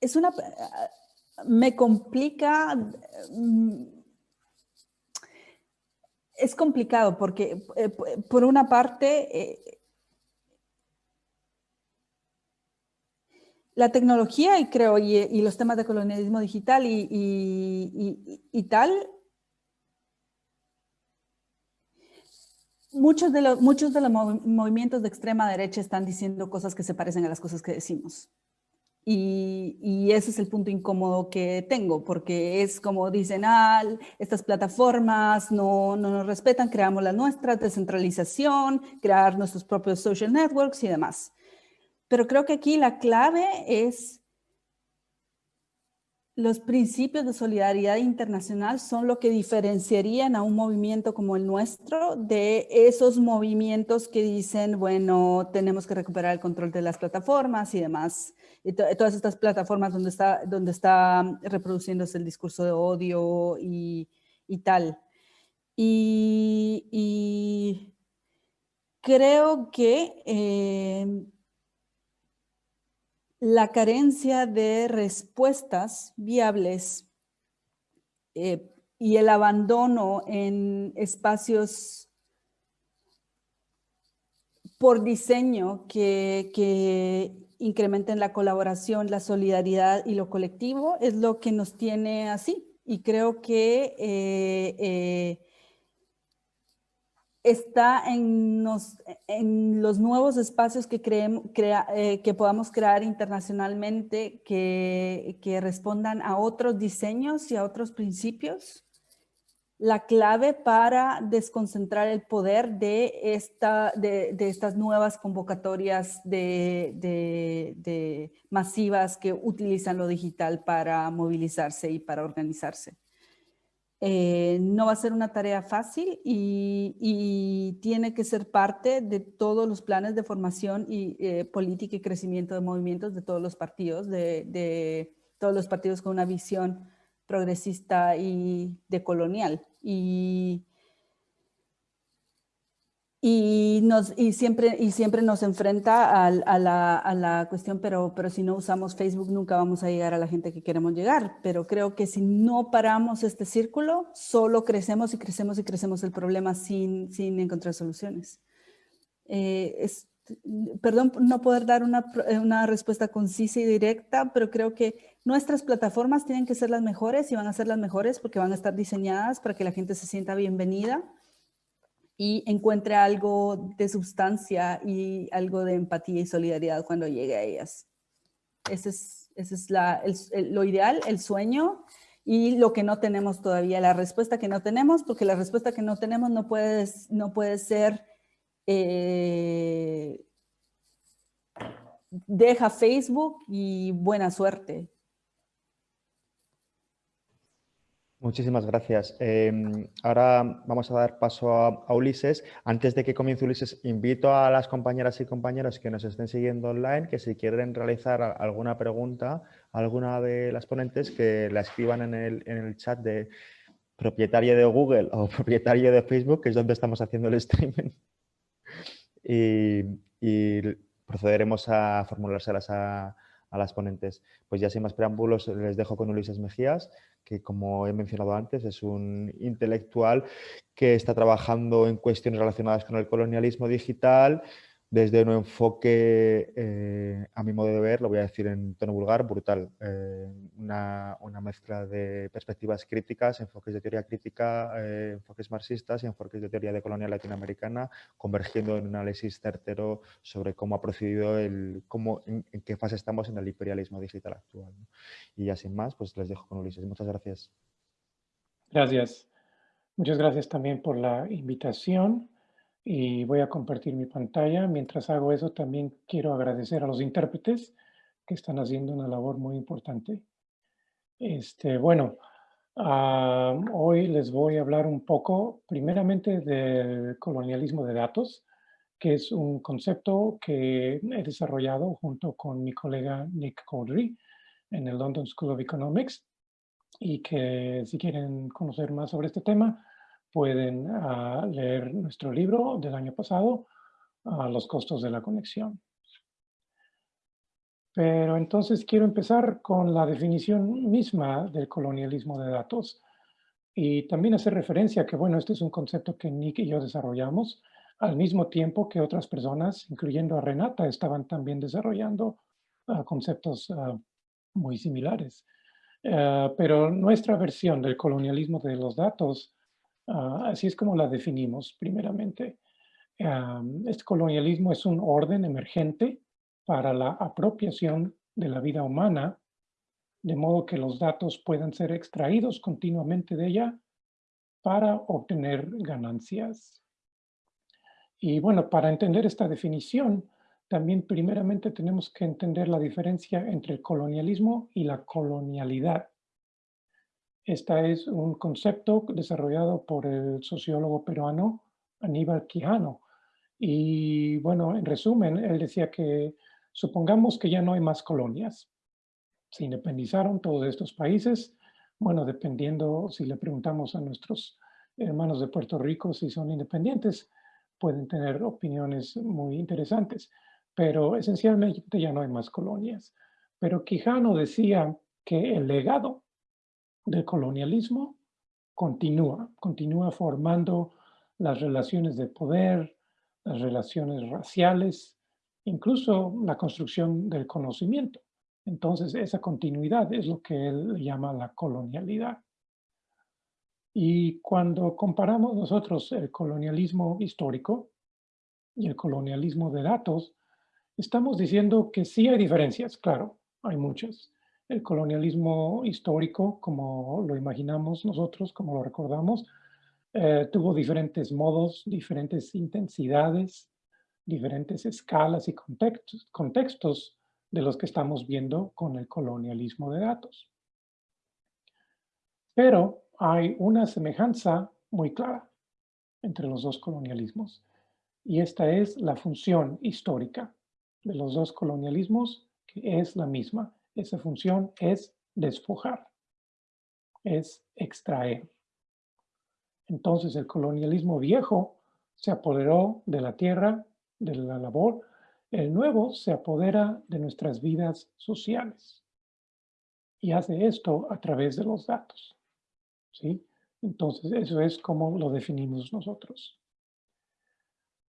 es una me complica mm, es complicado porque por una parte la tecnología y creo, y, los temas de colonialismo digital y, tal, muchos de, los, muchos de los movimientos de extrema derecha están diciendo cosas que se parecen a las cosas que decimos. Y, ese es el punto incómodo que tengo, porque es como dicen, ah, estas plataformas no, no nos respetan, creamos las nuestras, descentralización, crear nuestros propios social networks y demás. Pero creo que aquí la clave es los principios de solidaridad internacional son lo que diferenciarían a un movimiento como el nuestro de esos movimientos que dicen, bueno, tenemos que recuperar el control de las plataformas y demás. Y todas estas plataformas donde está, donde está reproduciéndose el discurso de odio y, tal. Y, creo que eh, la carencia de respuestas viables eh, y el abandono en espacios por diseño que, incrementen la colaboración, la solidaridad y lo colectivo es lo que nos tiene así. Y creo que eh, eh, está en, los nuevos espacios que, eh, que podamos crear internacionalmente que, respondan a otros diseños y a otros principios. La clave para desconcentrar el poder de, esta, de, estas nuevas convocatorias de masivas que utilizan lo digital para movilizarse y para organizarse. Eh, no va a ser una tarea fácil y, tiene que ser parte de todos los planes de formación y eh, política y crecimiento de movimientos de todos los partidos, de, todos los partidos con una visión progresista y decolonial. Y, y, nos, y, siempre, y siempre nos enfrenta a, la, a, la, cuestión, pero, pero si no usamos Facebook nunca vamos a llegar a la gente que queremos llegar. Pero creo que si no paramos este círculo, solo crecemos y crecemos y crecemos el problema sin, sin encontrar soluciones. Eh, es, perdón no poder dar una, una respuesta concisa y directa, pero creo que nuestras plataformas tienen que ser las mejores y van a ser las mejores porque van a estar diseñadas para que la gente se sienta bienvenida y encuentre algo de sustancia y algo de empatía y solidaridad cuando llegue a ellas. Ese es, ese es la, lo ideal, el sueño y lo que no tenemos todavía, la respuesta que no tenemos, porque la respuesta que no tenemos no puede, no puede ser eh, deja Facebook y buena suerte. Muchísimas gracias. Em, ahora vamos a dar paso a, Ulises. Antes de que comience Ulises, invito a las compañeras y compañeros que nos estén siguiendo online que si quieren realizar alguna pregunta a alguna de las ponentes, que la escriban en el, chat de propietario de Google o propietario de Facebook, que es donde estamos haciendo el streaming. Y, procederemos a formulárselas a, a las ponentes. Pues ya sin más preámbulos les dejo con Ulises Mejías, que como he mencionado antes es un intelectual que está trabajando en cuestiones relacionadas con el colonialismo digital, desde un enfoque, eh, a mi modo de ver, lo voy a decir en tono vulgar, brutal. Eh, una, mezcla de perspectivas críticas, enfoques de teoría crítica, eh, enfoques marxistas y enfoques de teoría de colonia latinoamericana, convergiendo en un análisis certero sobre cómo ha procedido, el, cómo, en, qué fase estamos en el imperialismo digital actual. Y ya sin más, pues les dejo con Ulises. Muchas gracias. Gracias. Muchas gracias también por la invitación y voy a compartir mi pantalla. Mientras hago eso, también quiero agradecer a los intérpretes que están haciendo una labor muy importante. Este, bueno, ah, hoy les voy a hablar un poco, primeramente, del colonialismo de datos, que es un concepto que he desarrollado junto con mi colega Nick Cowdery en el London School of Economics y que si quieren conocer más sobre este tema, pueden ah, leer nuestro libro del año pasado, a Los costos de la conexión. Pero entonces quiero empezar con la definición misma del colonialismo de datos y también hacer referencia que, bueno, este es un concepto que Nick y yo desarrollamos al mismo tiempo que otras personas, incluyendo a Renata, estaban también desarrollando ah, conceptos muy similares. pero nuestra versión del colonialismo de los datos Ah, así es como la definimos primeramente. este colonialismo es un orden emergente para la apropiación de la vida humana, de modo que los datos puedan ser extraídos continuamente de ella para obtener ganancias. Y bueno, para entender esta definición, también primeramente tenemos que entender la diferencia entre el colonialismo y la colonialidad. Este es un concepto desarrollado por el sociólogo peruano Aníbal Quijano. Y bueno, en resumen, él decía que supongamos que ya no hay más colonias. Se independizaron todos estos países. Bueno, dependiendo si le preguntamos a nuestros hermanos de Puerto Rico si son independientes, pueden tener opiniones muy interesantes. Pero esencialmente ya no hay más colonias. Pero Quijano decía que el legado del colonialismo continúa, continúa formando las relaciones de poder, las relaciones raciales, incluso la construcción del conocimiento. Entonces, esa continuidad es lo que él llama la colonialidad. Y cuando comparamos nosotros el colonialismo histórico y el colonialismo de datos, estamos diciendo que sí hay diferencias, claro, hay muchas, el colonialismo histórico, como lo imaginamos nosotros, como lo recordamos, eh, tuvo diferentes modos, diferentes intensidades, diferentes escalas y contextos, contextos de los que estamos viendo con el colonialismo de datos. Pero hay una semejanza muy clara entre los dos colonialismos y esta es la función histórica de los dos colonialismos que es la misma esa función es despojar, es extraer. Entonces el colonialismo viejo se apoderó de la tierra, de la labor, el nuevo se apodera de nuestras vidas sociales y hace esto a través de los datos. ¿sí? Entonces eso es como lo definimos nosotros.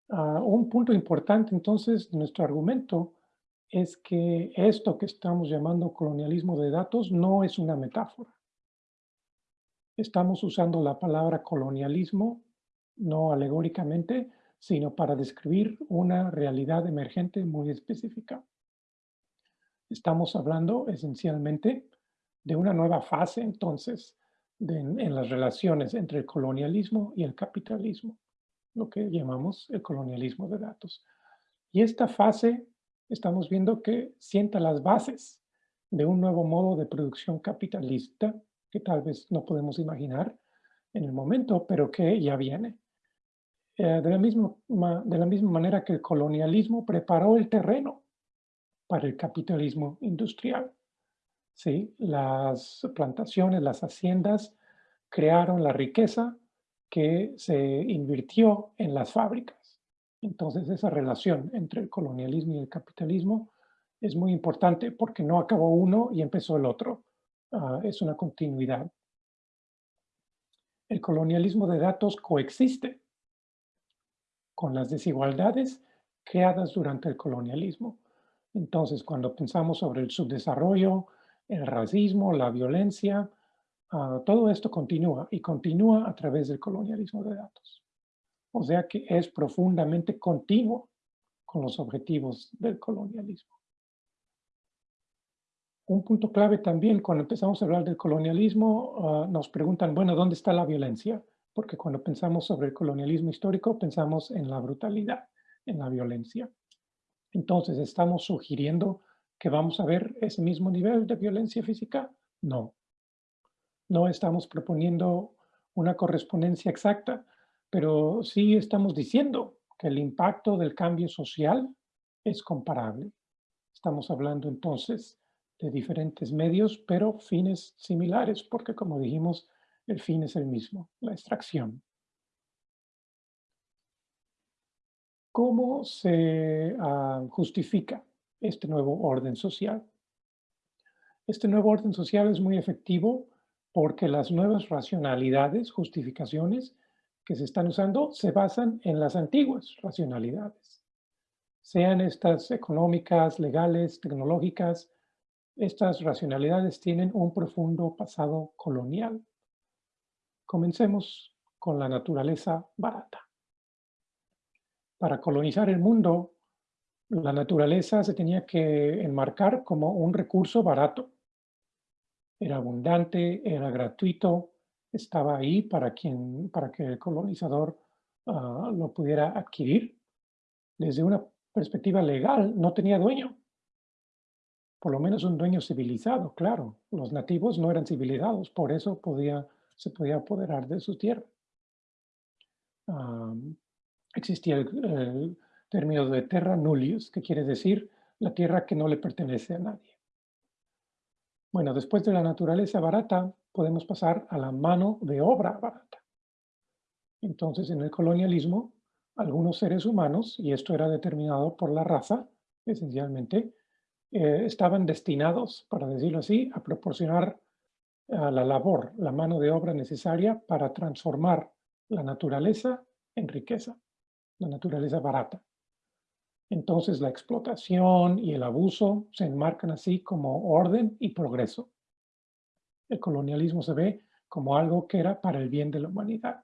Ah, un punto importante entonces de nuestro argumento es que esto que estamos llamando colonialismo de datos no es una metáfora. Estamos usando la palabra colonialismo no alegóricamente, sino para describir una realidad emergente muy específica. Estamos hablando esencialmente de una nueva fase entonces en las relaciones entre el colonialismo y el capitalismo, lo que llamamos el colonialismo de datos. Y esta fase estamos viendo que sienta las bases de un nuevo modo de producción capitalista que tal vez no podemos imaginar en el momento, pero que ya viene. Eh, de, la misma, de la misma manera que el colonialismo preparó el terreno para el capitalismo industrial. ¿sí? Las plantaciones, las haciendas crearon la riqueza que se invirtió en las fábricas. Entonces esa relación entre el colonialismo y el capitalismo es muy importante porque no acabó uno y empezó el otro. Ah, es una continuidad. El colonialismo de datos coexiste con las desigualdades creadas durante el colonialismo. Entonces, cuando pensamos sobre el subdesarrollo, el racismo, la violencia, ah, todo esto continúa y continúa a través del colonialismo de datos. O sea que es profundamente continuo con los objetivos del colonialismo. Un punto clave también, cuando empezamos a hablar del colonialismo, ah, nos preguntan, bueno, ¿dónde está la violencia? Porque cuando pensamos sobre el colonialismo histórico, pensamos en la brutalidad, en la violencia. Entonces, ¿estamos sugiriendo que vamos a ver ese mismo nivel de violencia física? No. No estamos proponiendo una correspondencia exacta, pero sí estamos diciendo que el impacto del cambio social es comparable. Estamos hablando entonces de diferentes medios, pero fines similares, porque como dijimos, el fin es el mismo, la extracción. ¿Cómo se ah, justifica este nuevo orden social? Este nuevo orden social es muy efectivo porque las nuevas racionalidades, justificaciones que se están usando se basan en las antiguas racionalidades. Sean estas económicas, legales, tecnológicas, estas racionalidades tienen un profundo pasado colonial. Comencemos con la naturaleza barata. Para colonizar el mundo, la naturaleza se tenía que enmarcar como un recurso barato. Era abundante, era gratuito, estaba ahí para, quien, para que el colonizador ah, lo pudiera adquirir. Desde una perspectiva legal, no tenía dueño. Por lo menos un dueño civilizado, claro. Los nativos no eran civilizados, por eso podía, se podía apoderar de su tierra existía el, término de terra nullius, que quiere decir la tierra que no le pertenece a nadie. Bueno, después de la naturaleza barata, podemos pasar a la mano de obra barata. Entonces, en el colonialismo, algunos seres humanos, y esto era determinado por la raza, esencialmente, eh, estaban destinados, para decirlo así, a proporcionar a la labor, la mano de obra necesaria para transformar la naturaleza en riqueza la naturaleza barata. Entonces la explotación y el abuso se enmarcan así como orden y progreso. El colonialismo se ve como algo que era para el bien de la humanidad.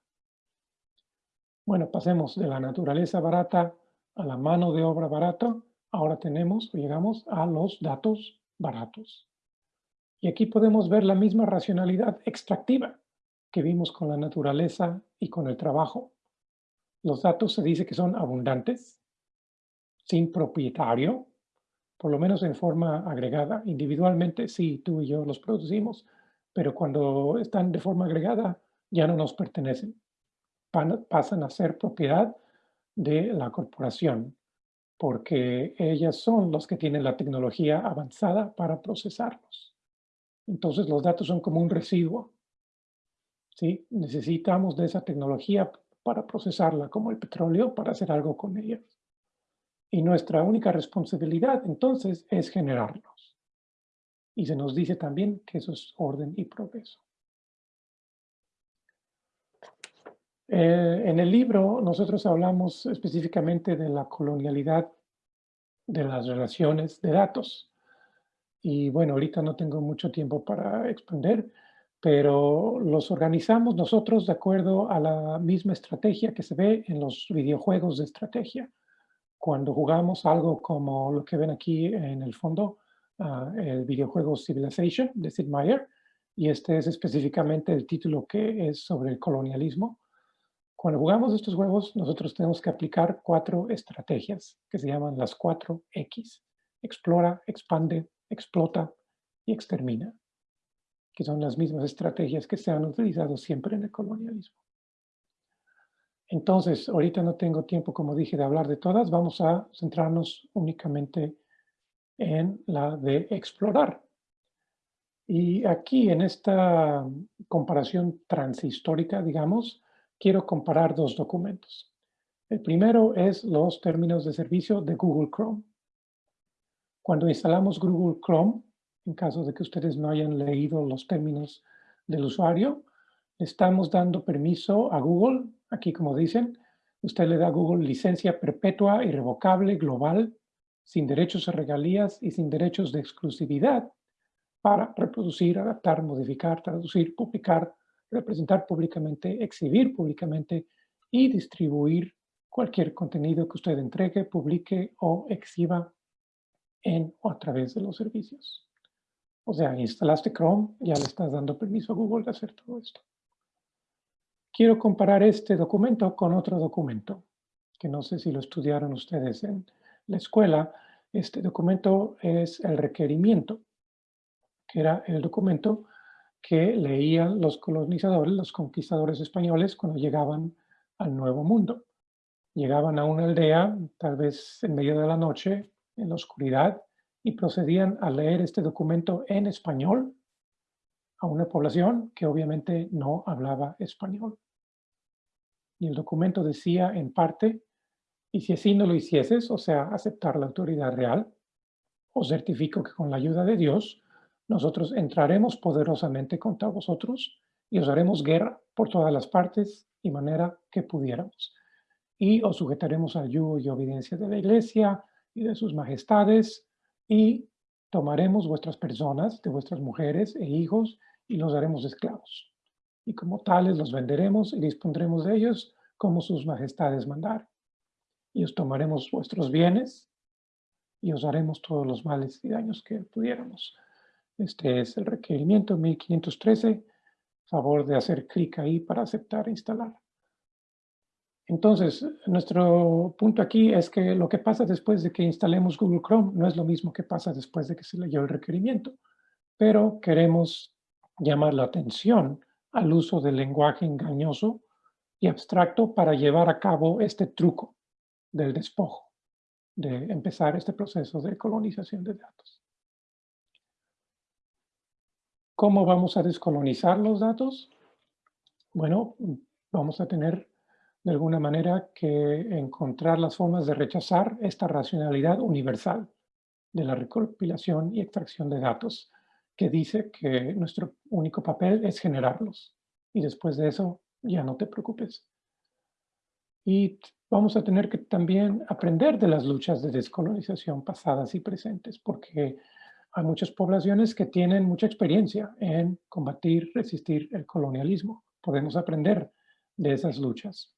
Bueno, pasemos de la naturaleza barata a la mano de obra barata. Ahora tenemos, llegamos a los datos baratos. Y aquí podemos ver la misma racionalidad extractiva que vimos con la naturaleza y con el trabajo. Los datos se dice que son abundantes, sin propietario, por lo menos en forma agregada. Individualmente, sí, tú y yo los producimos, pero cuando están de forma agregada, ya no nos pertenecen. pasan a ser propiedad de la corporación, porque ellas son los que tienen la tecnología avanzada para procesarlos. Entonces los datos son como un residuo. ¿sí? Necesitamos de esa tecnología para procesarla como el petróleo para hacer algo con ella. Y nuestra única responsabilidad entonces es generarlos. Y se nos dice también que eso es orden y progreso. Eh, en el libro nosotros hablamos específicamente de la colonialidad de las relaciones de datos. Y bueno, ahorita no tengo mucho tiempo para exponer, pero los organizamos nosotros de acuerdo a la misma estrategia que se ve en los videojuegos de estrategia. Cuando jugamos algo como lo que ven aquí en el fondo, ah, el videojuego Civilization de Sid Meier, y este es específicamente el título que es sobre el colonialismo. Cuando jugamos estos juegos, nosotros tenemos que aplicar cuatro estrategias que se llaman las cuatro X. Explora, expande, explota y extermina que son las mismas estrategias que se han utilizado siempre en el colonialismo. Entonces, ahorita no tengo tiempo, como dije, de hablar de todas. Vamos a centrarnos únicamente en la de explorar. Y aquí, en esta comparación transhistórica, digamos, quiero comparar dos documentos. El primero es los términos de servicio de Google Chrome. Cuando instalamos Google Chrome, en caso de que ustedes no hayan leído los términos del usuario, estamos dando permiso a Google, aquí como dicen, Usted le da a Google licencia perpetua, irrevocable, global, sin derechos a regalías y sin derechos de exclusividad para reproducir, adaptar, modificar, traducir, publicar, representar públicamente, exhibir públicamente y distribuir cualquier contenido que usted entregue, publique o exhiba en o a través de los servicios. O sea, instalaste Chrome, ya le estás dando permiso a Google de hacer todo esto. Quiero comparar este documento con otro documento, que no sé si lo estudiaron ustedes en la escuela. Este documento es el requerimiento, que era el documento que leían los colonizadores, los conquistadores españoles cuando llegaban al Nuevo Mundo. Llegaban a una aldea, tal vez en medio de la noche, en la oscuridad, y procedían a leer este documento en español a una población que obviamente no hablaba español. Y el documento decía en parte, y si así no lo hicieses, o sea, aceptar la autoridad real, os certifico que con la ayuda de Dios, nosotros entraremos poderosamente contra vosotros y os haremos guerra por todas las partes y manera que pudiéramos. Y os sujetaremos al yugo y obediencia de la iglesia y de sus majestades y tomaremos vuestras personas, de vuestras mujeres e hijos y los haremos esclavos. Y como tales los venderemos y dispondremos de ellos como sus majestades mandar. Y os tomaremos vuestros bienes y os haremos todos los males y daños que pudiéramos. Este es el requerimiento 1513. Favor de hacer clic ahí para aceptar e instalar. Entonces, nuestro punto aquí es que lo que pasa después de que instalemos Google Chrome no es lo mismo que pasa después de que se leyó el requerimiento, pero queremos llamar la atención al uso del lenguaje engañoso y abstracto para llevar a cabo este truco del despojo, de empezar este proceso de colonización de datos. ¿Cómo vamos a descolonizar los datos? Bueno, vamos a tener de alguna manera que encontrar las formas de rechazar esta racionalidad universal de la recopilación y extracción de datos, que dice que nuestro único papel es generarlos. Y después de eso, ya no te preocupes. Y vamos a tener que también aprender de las luchas de descolonización pasadas y presentes, porque hay muchas poblaciones que tienen mucha experiencia en combatir, resistir el colonialismo. Podemos aprender de esas luchas.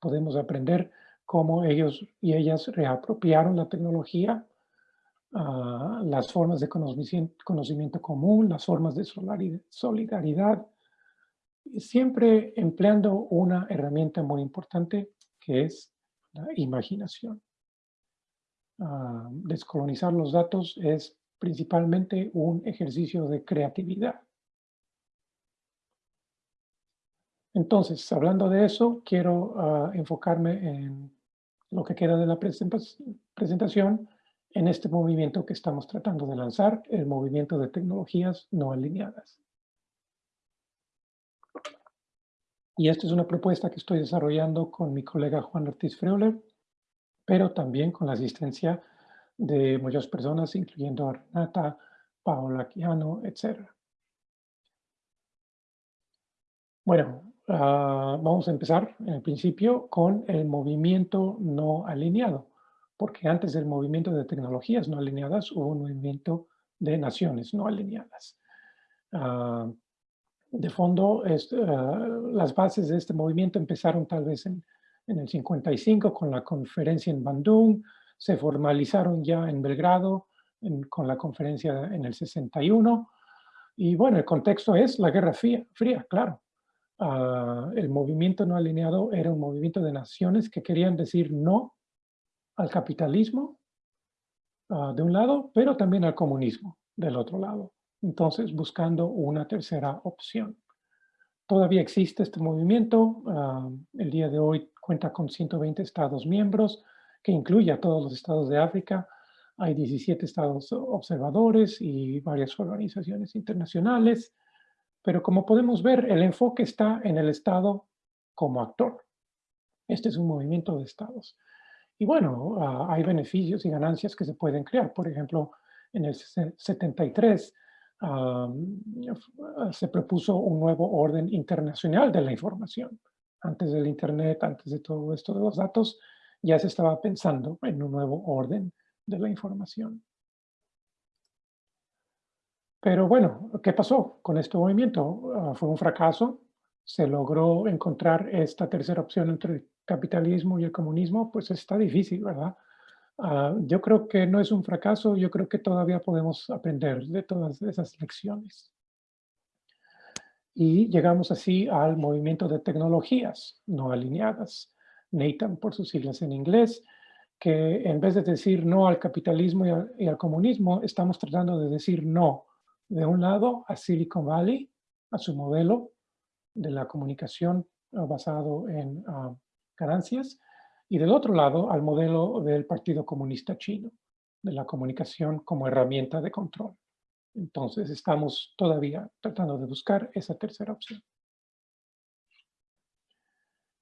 Podemos aprender cómo ellos y ellas reapropiaron la tecnología, las formas de conocimiento, conocimiento común, las formas de solidaridad, siempre empleando una herramienta muy importante que es la imaginación. Ah, descolonizar los datos es principalmente un ejercicio de creatividad. Entonces, hablando de eso, quiero ah, enfocarme en lo que queda de la presentación en este movimiento que estamos tratando de lanzar, el movimiento de tecnologías no alineadas. Y esta es una propuesta que estoy desarrollando con mi colega Juan Ortiz Freuler, pero también con la asistencia de muchas personas, incluyendo a Renata, Paola Quiano, etc. Bueno, ah, vamos a empezar en el principio con el movimiento no alineado, porque antes del movimiento de tecnologías no alineadas hubo un movimiento de naciones no alineadas. Ah, de fondo, ah, las bases de este movimiento empezaron tal vez en, en el 55 con la conferencia en Bandung, se formalizaron ya en Belgrado con la conferencia en el 61. Y bueno, el contexto es la Guerra Fría, fría claro. Ah, el movimiento no alineado era un movimiento de naciones que querían decir no al capitalismo ah, de un lado, pero también al comunismo del otro lado. Entonces, buscando una tercera opción. Todavía existe este movimiento. Ah, el día de hoy cuenta con 120 estados miembros que incluye a todos los estados de África. Hay 17 estados observadores y varias organizaciones internacionales. Pero como podemos ver, el enfoque está en el Estado como actor. Este es un movimiento de estados. Y bueno, ah, hay beneficios y ganancias que se pueden crear. Por ejemplo, en el 73 se propuso un nuevo orden internacional de la información Antes del Internet, antes de todo esto de los datos, ya se estaba pensando en un nuevo orden de la información. Pero bueno, ¿qué pasó con este movimiento? Ah, fue un fracaso. Se logró encontrar esta tercera opción entre capitalismo y el comunismo. Pues está difícil, ¿verdad? Ah, yo creo que no es un fracaso. Yo creo que todavía podemos aprender de todas esas lecciones. Y llegamos así al movimiento de tecnologías no alineadas, NATAM por sus siglas en inglés, que en vez de decir no al capitalismo y al comunismo, estamos tratando de decir no de un lado a Silicon Valley, a su modelo de la comunicación ah, basado en ah, ganancias, y del otro lado al modelo del Partido Comunista Chino, de la comunicación como herramienta de control. Entonces estamos todavía tratando de buscar esa tercera opción.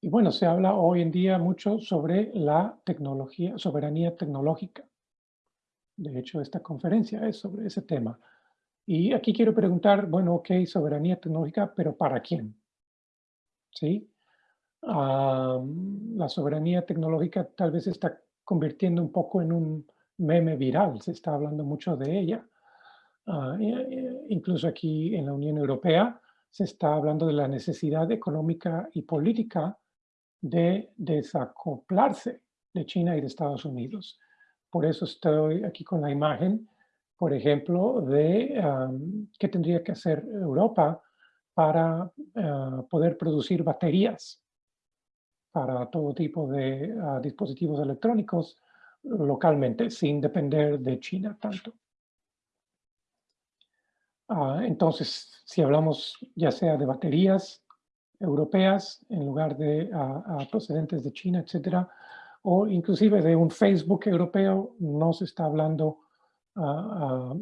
Y bueno, se habla hoy en día mucho sobre la tecnología, soberanía tecnológica. De hecho, esta conferencia es sobre ese tema. Y aquí quiero preguntar, bueno, ok, soberanía tecnológica, pero ¿para quién? ¿Sí? La soberanía tecnológica tal vez se está convirtiendo un poco en un meme viral, se está hablando mucho de ella. Ah, incluso aquí en la Unión Europea se está hablando de la necesidad económica y política de desacoplarse de China y de Estados Unidos. Por eso estoy aquí con la imagen por ejemplo, de qué tendría que hacer Europa para ah, poder producir baterías para todo tipo de ah, dispositivos electrónicos localmente, sin depender de China tanto. Ah, entonces, si hablamos ya sea de baterías europeas en lugar de procedentes de China, etcétera, o inclusive de un Facebook europeo, no se está hablando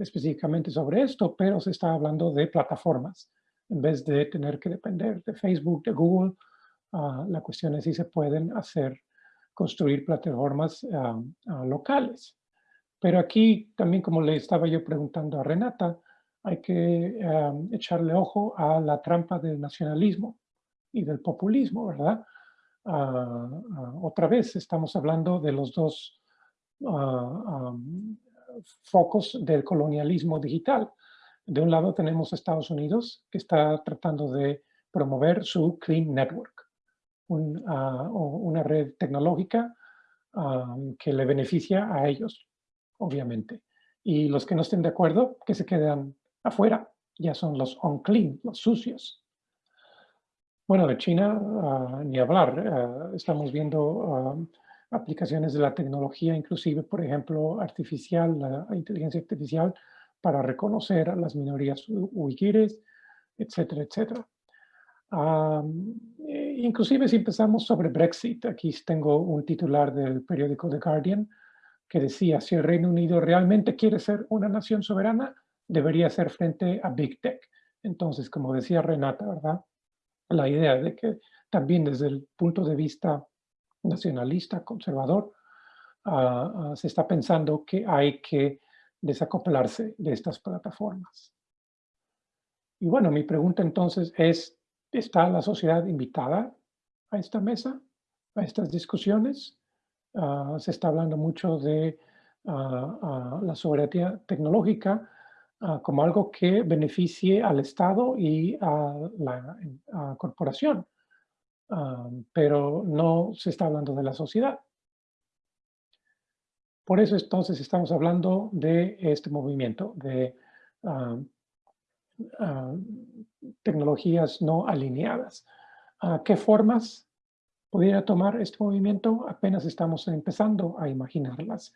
específicamente sobre esto, pero se está hablando de plataformas. En vez de tener que depender de Facebook, de Google, ah, la cuestión es si se pueden hacer, construir plataformas ah, ah, locales. Pero aquí también, como le estaba yo preguntando a Renata, hay que echarle ojo a la trampa del nacionalismo y del populismo, ¿verdad? otra vez estamos hablando de los dos focos del colonialismo digital. De un lado tenemos Estados Unidos, que está tratando de promover su Clean Network, ah, una red tecnológica ah, que le beneficia a ellos, obviamente. Y los que no estén de acuerdo, que se quedan afuera, ya son los unclean, los sucios. Bueno, de China, ah, ni hablar. estamos viendo aplicaciones de la tecnología, inclusive, por ejemplo, artificial, la inteligencia artificial, para reconocer a las minorías uigures, etcétera, etcétera. Eh, inclusive si empezamos sobre Brexit, aquí tengo un titular del periódico The Guardian que decía, si el Reino Unido realmente quiere ser una nación soberana, debería ser frente a Big Tech. Entonces, como decía Renata, ¿verdad? La idea de que también desde el punto de vista nacionalista, conservador, ah, ah, se está pensando que hay que desacoplarse de estas plataformas. Y bueno, mi pregunta entonces es, ¿está la sociedad invitada a esta mesa, a estas discusiones? Ah, se está hablando mucho de la soberanía tecnológica como algo que beneficie al Estado y a la corporación pero no se está hablando de la sociedad. Por eso entonces estamos hablando de este movimiento de tecnologías no alineadas. ¿Qué formas podría tomar este movimiento? Apenas estamos empezando a imaginarlas,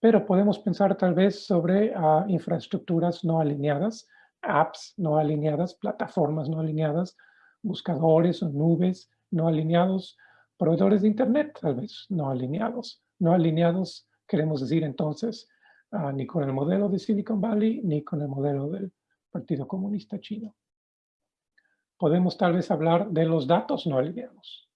pero podemos pensar tal vez sobre infraestructuras no alineadas, apps no alineadas, plataformas no alineadas, buscadores o nubes, no alineados, proveedores de Internet, tal vez no alineados. No alineados queremos decir entonces ah, ni con el modelo de Silicon Valley ni con el modelo del Partido Comunista Chino. Podemos tal vez hablar de los datos no alineados.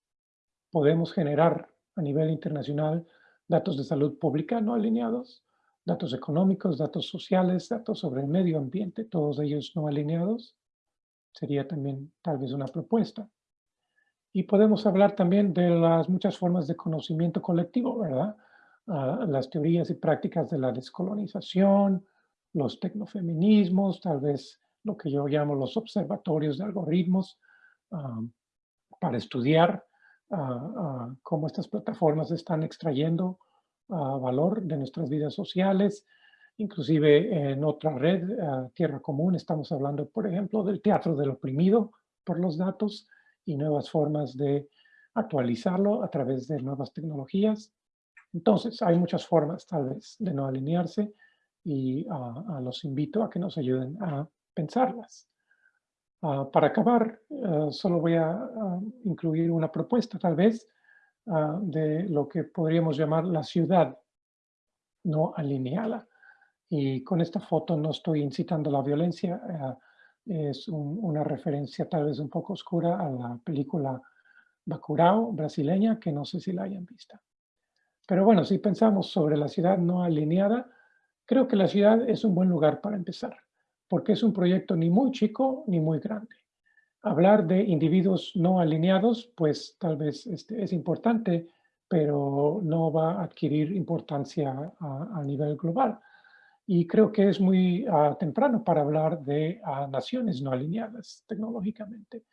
Podemos generar a nivel internacional datos de salud pública no alineados, datos económicos, datos sociales, datos sobre el medio ambiente, todos ellos no alineados. Sería también tal vez una propuesta. Y podemos hablar también de las muchas formas de conocimiento colectivo, ¿verdad? Ah, las teorías y prácticas de la descolonización, los tecnofeminismos, tal vez lo que yo llamo los observatorios de algoritmos, ah, para estudiar ah, cómo estas plataformas están extrayendo valor de nuestras vidas sociales, inclusive en otra red, Tierra Común, estamos hablando, por ejemplo, del teatro del oprimido por los datos, y nuevas formas de actualizarlo a través de nuevas tecnologías. Entonces, hay muchas formas tal vez de no alinearse y uh, los invito a que nos ayuden a pensarlas. Ah, para acabar, ah, solo voy a incluir una propuesta tal vez de lo que podríamos llamar la ciudad no alineada. Y con esta foto no estoy incitando la violencia, es una referencia tal vez un poco oscura a la película Bacurao brasileña, que no sé si la hayan visto. Pero bueno, si pensamos sobre la ciudad no alineada, creo que la ciudad es un buen lugar para empezar, porque es un proyecto ni muy chico ni muy grande. Hablar de individuos no alineados, pues tal vez este, es importante, pero no va a adquirir importancia a nivel global. Y creo que es muy ah, temprano para hablar de ah, naciones no alineadas tecnológicamente.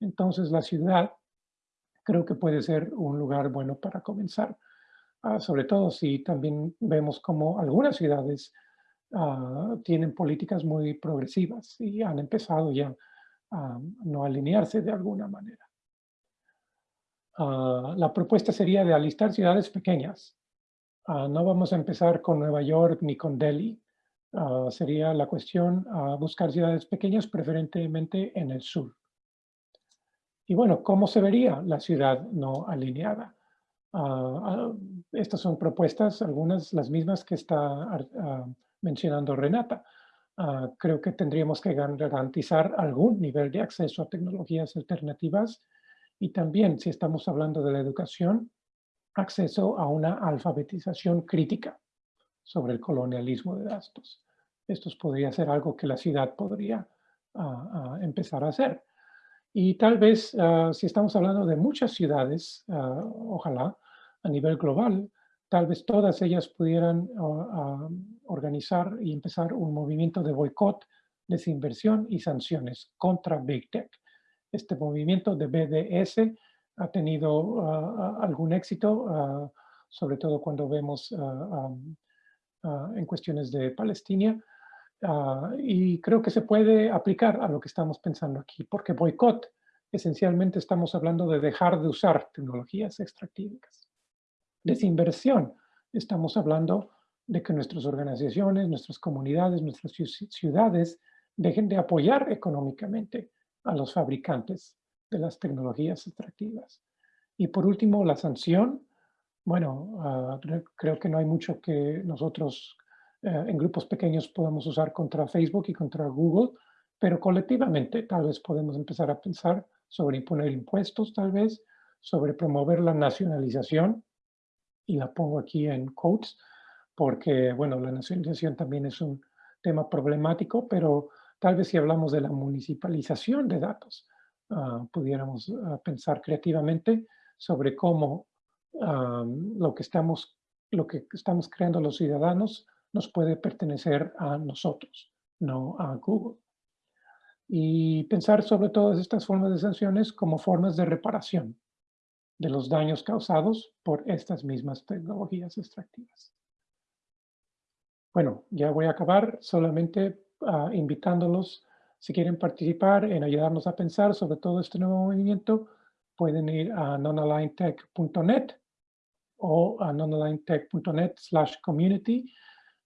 Entonces la ciudad creo que puede ser un lugar bueno para comenzar, ah, sobre todo si también vemos como algunas ciudades tienen políticas muy progresivas y han empezado ya a no alinearse de alguna manera. la propuesta sería de alistar ciudades pequeñas, no vamos a empezar con Nueva York ni con Delhi. Ah, sería la cuestión buscar ciudades pequeñas, preferentemente en el sur. Y bueno, ¿cómo se vería la ciudad no alineada? Ah, ah, estas son propuestas, algunas las mismas que está mencionando Renata. creo que tendríamos que garantizar algún nivel de acceso a tecnologías alternativas y también, si estamos hablando de la educación, acceso a una alfabetización crítica sobre el colonialismo de datos. Esto podría ser algo que la ciudad podría empezar a hacer. Y tal vez, si estamos hablando de muchas ciudades, ojalá, a nivel global, tal vez todas ellas pudieran organizar y empezar un movimiento de boicot, desinversión y sanciones contra Big Tech. Este movimiento de BDS ha tenido algún éxito, sobre todo cuando vemos en cuestiones de Palestina, Ah, y creo que se puede aplicar a lo que estamos pensando aquí, porque boicot, esencialmente estamos hablando de dejar de usar tecnologías extractivas. Desinversión, estamos hablando de que nuestras organizaciones, nuestras comunidades, nuestras ciudades dejen de apoyar económicamente a los fabricantes de las tecnologías extractivas. Y por último, la sanción. Bueno, ah, creo que no hay mucho que nosotros eh, en grupos pequeños podemos usar contra Facebook y contra Google, pero colectivamente tal vez podemos empezar a pensar sobre imponer impuestos, tal vez, sobre promover la nacionalización, y la pongo aquí en quotes, porque, bueno, la nacionalización también es un tema problemático, pero tal vez si hablamos de la municipalización de datos, ah, pudiéramos ah, pensar creativamente sobre cómo ah, lo, que estamos, lo que estamos creando los ciudadanos nos puede pertenecer a nosotros, no a Google. Y pensar sobre todas estas formas de sanciones como formas de reparación de los daños causados por estas mismas tecnologías extractivas. Bueno, ya voy a acabar solamente ah, invitándolos, si quieren participar en ayudarnos a pensar sobre todo este nuevo movimiento, pueden ir a nonalignedtech.net o a nonalignedtech.net slash community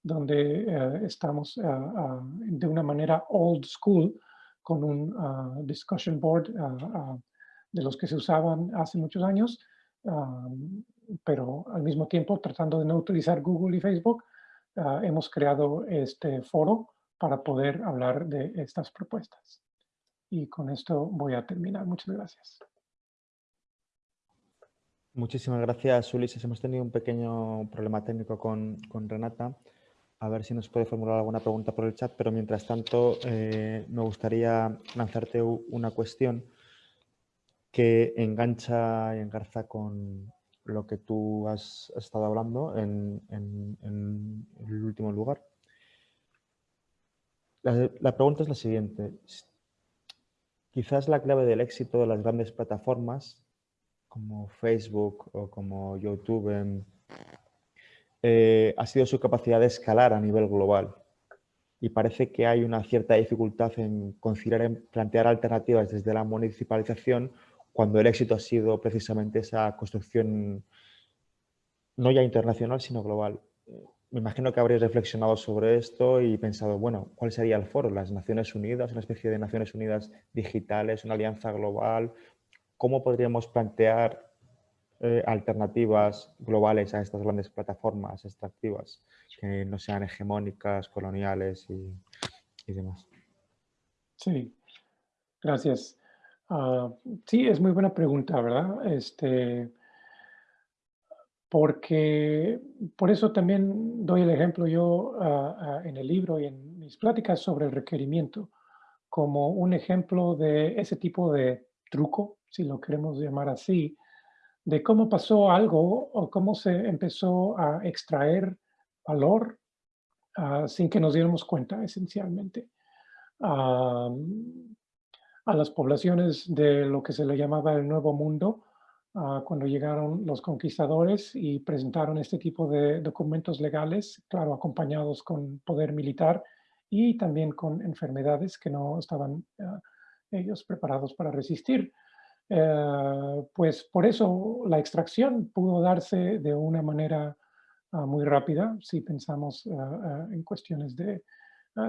donde eh, estamos eh, ah, de una manera old school con un ah, discussion board de los que se usaban hace muchos años, pero al mismo tiempo tratando de no utilizar Google y Facebook, hemos creado este foro para poder hablar de estas propuestas. Y con esto voy a terminar. Muchas gracias. Muchísimas gracias, Ulises. Hemos tenido un pequeño problema técnico con, con Renata a ver si nos puede formular alguna pregunta por el chat, pero mientras tanto eh, me gustaría lanzarte una cuestión que engancha y engarza con lo que tú has estado hablando en, el último lugar. La, pregunta es la siguiente. Quizás la clave del éxito de las grandes plataformas como Facebook o como YouTube eh, ha sido su capacidad de escalar a nivel global. Y parece que hay una cierta dificultad en considerar, en plantear alternativas desde la municipalización cuando el éxito ha sido precisamente esa construcción no ya internacional, sino global. Me imagino que habréis reflexionado sobre esto y pensado, bueno, ¿cuál sería el foro? ¿Las Naciones Unidas? ¿Una especie de Naciones Unidas digitales? ¿Una alianza global? ¿Cómo podríamos plantear eh, alternativas globales a estas grandes plataformas extractivas que no sean hegemónicas, coloniales y, y demás? Sí, gracias. Ah, sí, es muy buena pregunta, ¿verdad? Este, porque por eso también doy el ejemplo yo ah, ah, en el libro y en mis pláticas sobre el requerimiento como un ejemplo de ese tipo de truco, si lo queremos llamar así, de cómo pasó algo o cómo se empezó a extraer valor sin que nos diéramos cuenta, esencialmente a las poblaciones de lo que se le llamaba el Nuevo Mundo, ah, cuando llegaron los conquistadores y presentaron este tipo de documentos legales, claro, acompañados con poder militar y también con enfermedades que no estaban ah, ellos preparados para resistir. Eh, pues por eso la extracción pudo darse de una manera ah, muy rápida, si pensamos en cuestiones de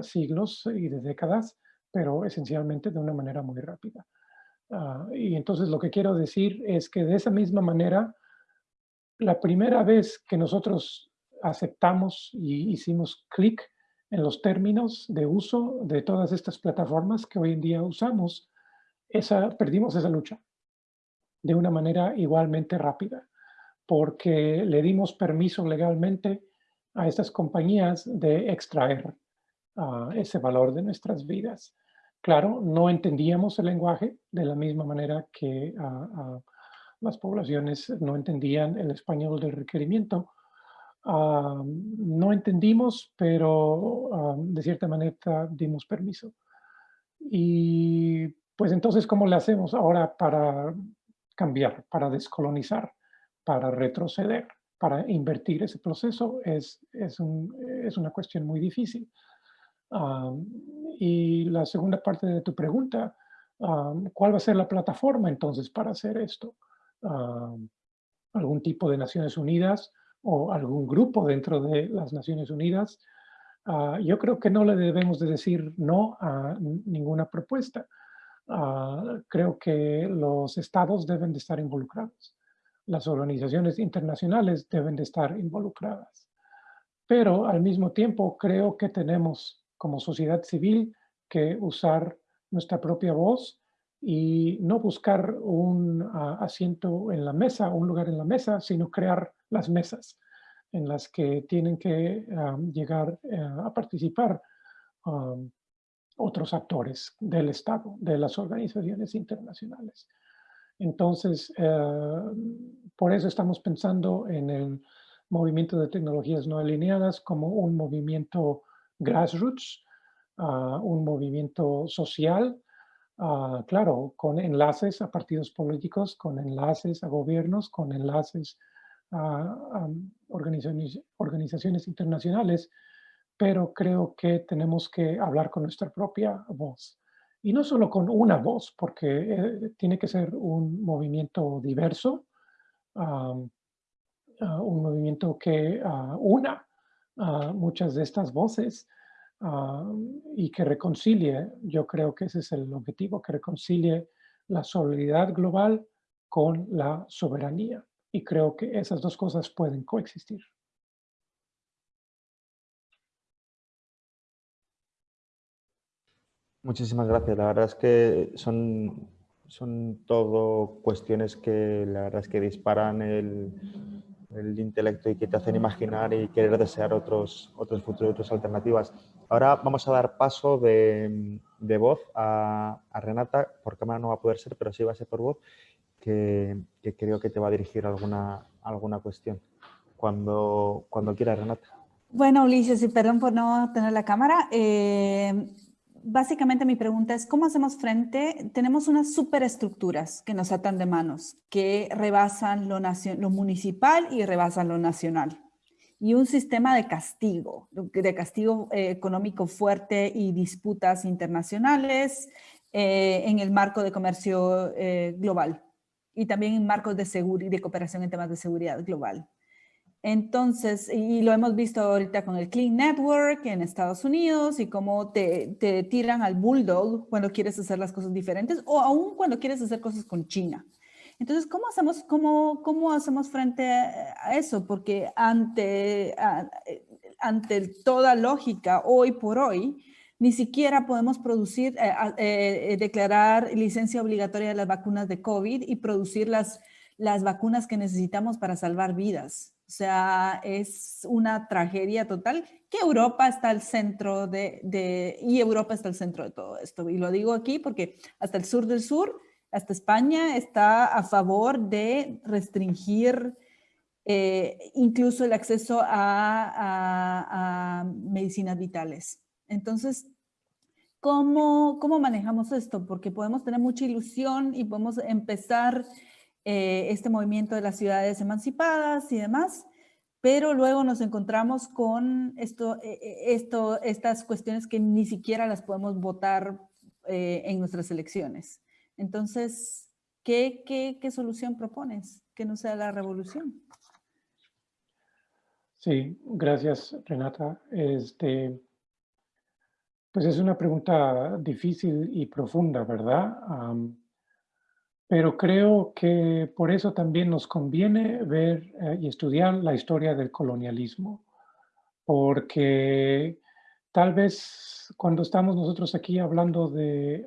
siglos y de décadas, pero esencialmente de una manera muy rápida. Ah, y entonces lo que quiero decir es que de esa misma manera, la primera vez que nosotros aceptamos y hicimos clic en los términos de uso de todas estas plataformas que hoy en día usamos, esa, perdimos esa lucha de una manera igualmente rápida, porque le dimos permiso legalmente a estas compañías de extraer ese valor de nuestras vidas. Claro, no entendíamos el lenguaje de la misma manera que las poblaciones no entendían el español del requerimiento. no entendimos, pero de cierta manera dimos permiso. Y pues entonces, ¿cómo le hacemos ahora para cambiar, para descolonizar, para retroceder, para invertir ese proceso? Es, es, es una cuestión muy difícil y la segunda parte de tu pregunta, ¿cuál va a ser la plataforma entonces para hacer esto? ¿Algún tipo de Naciones Unidas o algún grupo dentro de las Naciones Unidas? Ah, yo creo que no le debemos de decir no a ninguna propuesta. Ah, creo que los estados deben de estar involucrados. Las organizaciones internacionales deben de estar involucradas. Pero al mismo tiempo creo que tenemos como sociedad civil que usar nuestra propia voz y no buscar un ah, asiento en la mesa, un lugar en la mesa, sino crear las mesas en las que tienen que llegar eh, a participar otros actores del Estado, de las organizaciones internacionales. Entonces, eh, por eso estamos pensando en el movimiento de tecnologías no alineadas como un movimiento grassroots, un movimiento social, claro, con enlaces a partidos políticos, con enlaces a gobiernos, con enlaces a, organizaciones, organizaciones internacionales, pero creo que tenemos que hablar con nuestra propia voz. Y no solo con una voz, porque eh, tiene que ser un movimiento diverso, un movimiento que una muchas de estas voces y que reconcilie, yo creo que ese es el objetivo, que reconcilie la solidaridad global con la soberanía. Y creo que esas dos cosas pueden coexistir. Muchísimas gracias. La verdad es que son, son todo cuestiones que la verdad es que disparan el, el intelecto y que te hacen imaginar y querer desear otros, otros futuros, otras alternativas. Ahora vamos a dar paso de, de voz a, a, Renata, por cámara no va a poder ser, pero sí va a ser por voz. que, creo que te va a dirigir alguna, alguna cuestión. Cuando, cuando quieras, Renata. Bueno, Ulises, y perdón por no tener la cámara. Eh, básicamente mi pregunta es, ¿cómo hacemos frente? Tenemos unas superestructuras que nos atan de manos, que rebasan lo, municipal y rebasan lo nacional. Y un sistema de castigo, de castigo eh, económico fuerte y disputas internacionales eh, en el marco de comercio global y también en marcos de, de cooperación en temas de seguridad global. Entonces, y lo hemos visto ahorita con el Clean Network en Estados Unidos y cómo te, tiran al bulldog cuando quieres hacer las cosas diferentes o aún cuando quieres hacer cosas con China. Entonces, ¿cómo hacemos, cómo, cómo hacemos frente a eso? Porque ante, ante toda lógica, hoy por hoy, ni siquiera podemos producir, eh, eh, declarar licencia obligatoria de las vacunas de COVID y producir las, las vacunas que necesitamos para salvar vidas. O sea, es una tragedia total que Europa está al centro de, y Europa está al centro de todo esto. Y lo digo aquí porque hasta el sur del sur, hasta España está a favor de restringir eh, incluso el acceso a, medicinas vitales. Entonces, ¿cómo, ¿cómo manejamos esto? Porque podemos tener mucha ilusión y podemos empezar eh, este movimiento de las ciudades emancipadas y demás, pero luego nos encontramos con esto, eh, eh, esto, estas cuestiones que ni siquiera las podemos votar en nuestras elecciones. Entonces, ¿qué, qué, qué solución propones? Que no sea la revolución. Sí, gracias Renata. Este, pues es una pregunta difícil y profunda, ¿verdad? Pero creo que por eso también nos conviene ver eh, y estudiar la historia del colonialismo, porque tal vez cuando estamos nosotros aquí hablando de,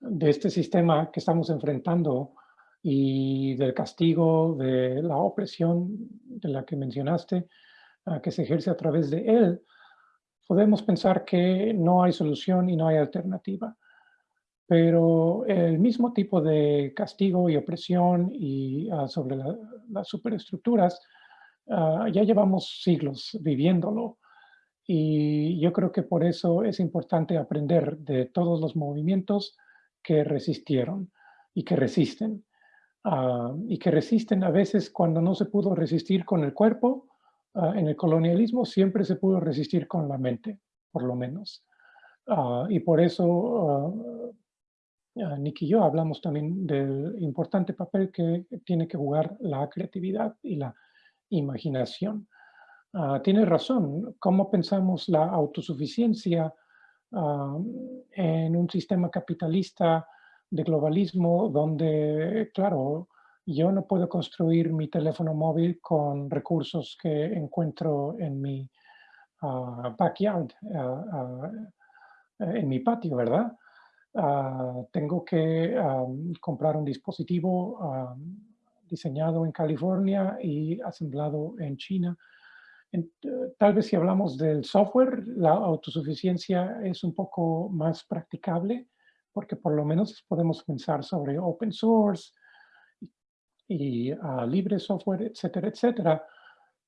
de este sistema que estamos enfrentando y del castigo, de la opresión de la que mencionaste, ah, que se ejerce a través de él, podemos pensar que no hay solución y no hay alternativa pero el mismo tipo de castigo y opresión y, ah, sobre las superestructuras, ah, ya llevamos siglos viviéndolo. Y yo creo que por eso es importante aprender de todos los movimientos que resistieron y que resisten. Ah, y que resisten a veces cuando no se pudo resistir con el cuerpo, en el colonialismo siempre se pudo resistir con la mente, por lo menos. y por eso Nick y yo hablamos también del importante papel que tiene que jugar la creatividad y la imaginación. Uh, tiene razón, ¿cómo pensamos la autosuficiencia ah, en un sistema capitalista de globalismo donde, claro, yo no puedo construir mi teléfono móvil con recursos que encuentro en mi ah, backyard, en mi patio, ¿verdad? Ah, tengo que comprar un dispositivo diseñado en California y asemblado en China. Eh, tal vez si hablamos del software, la autosuficiencia es un poco más practicable porque por lo menos podemos pensar sobre open source y, ah, libre software, etcétera, etcétera.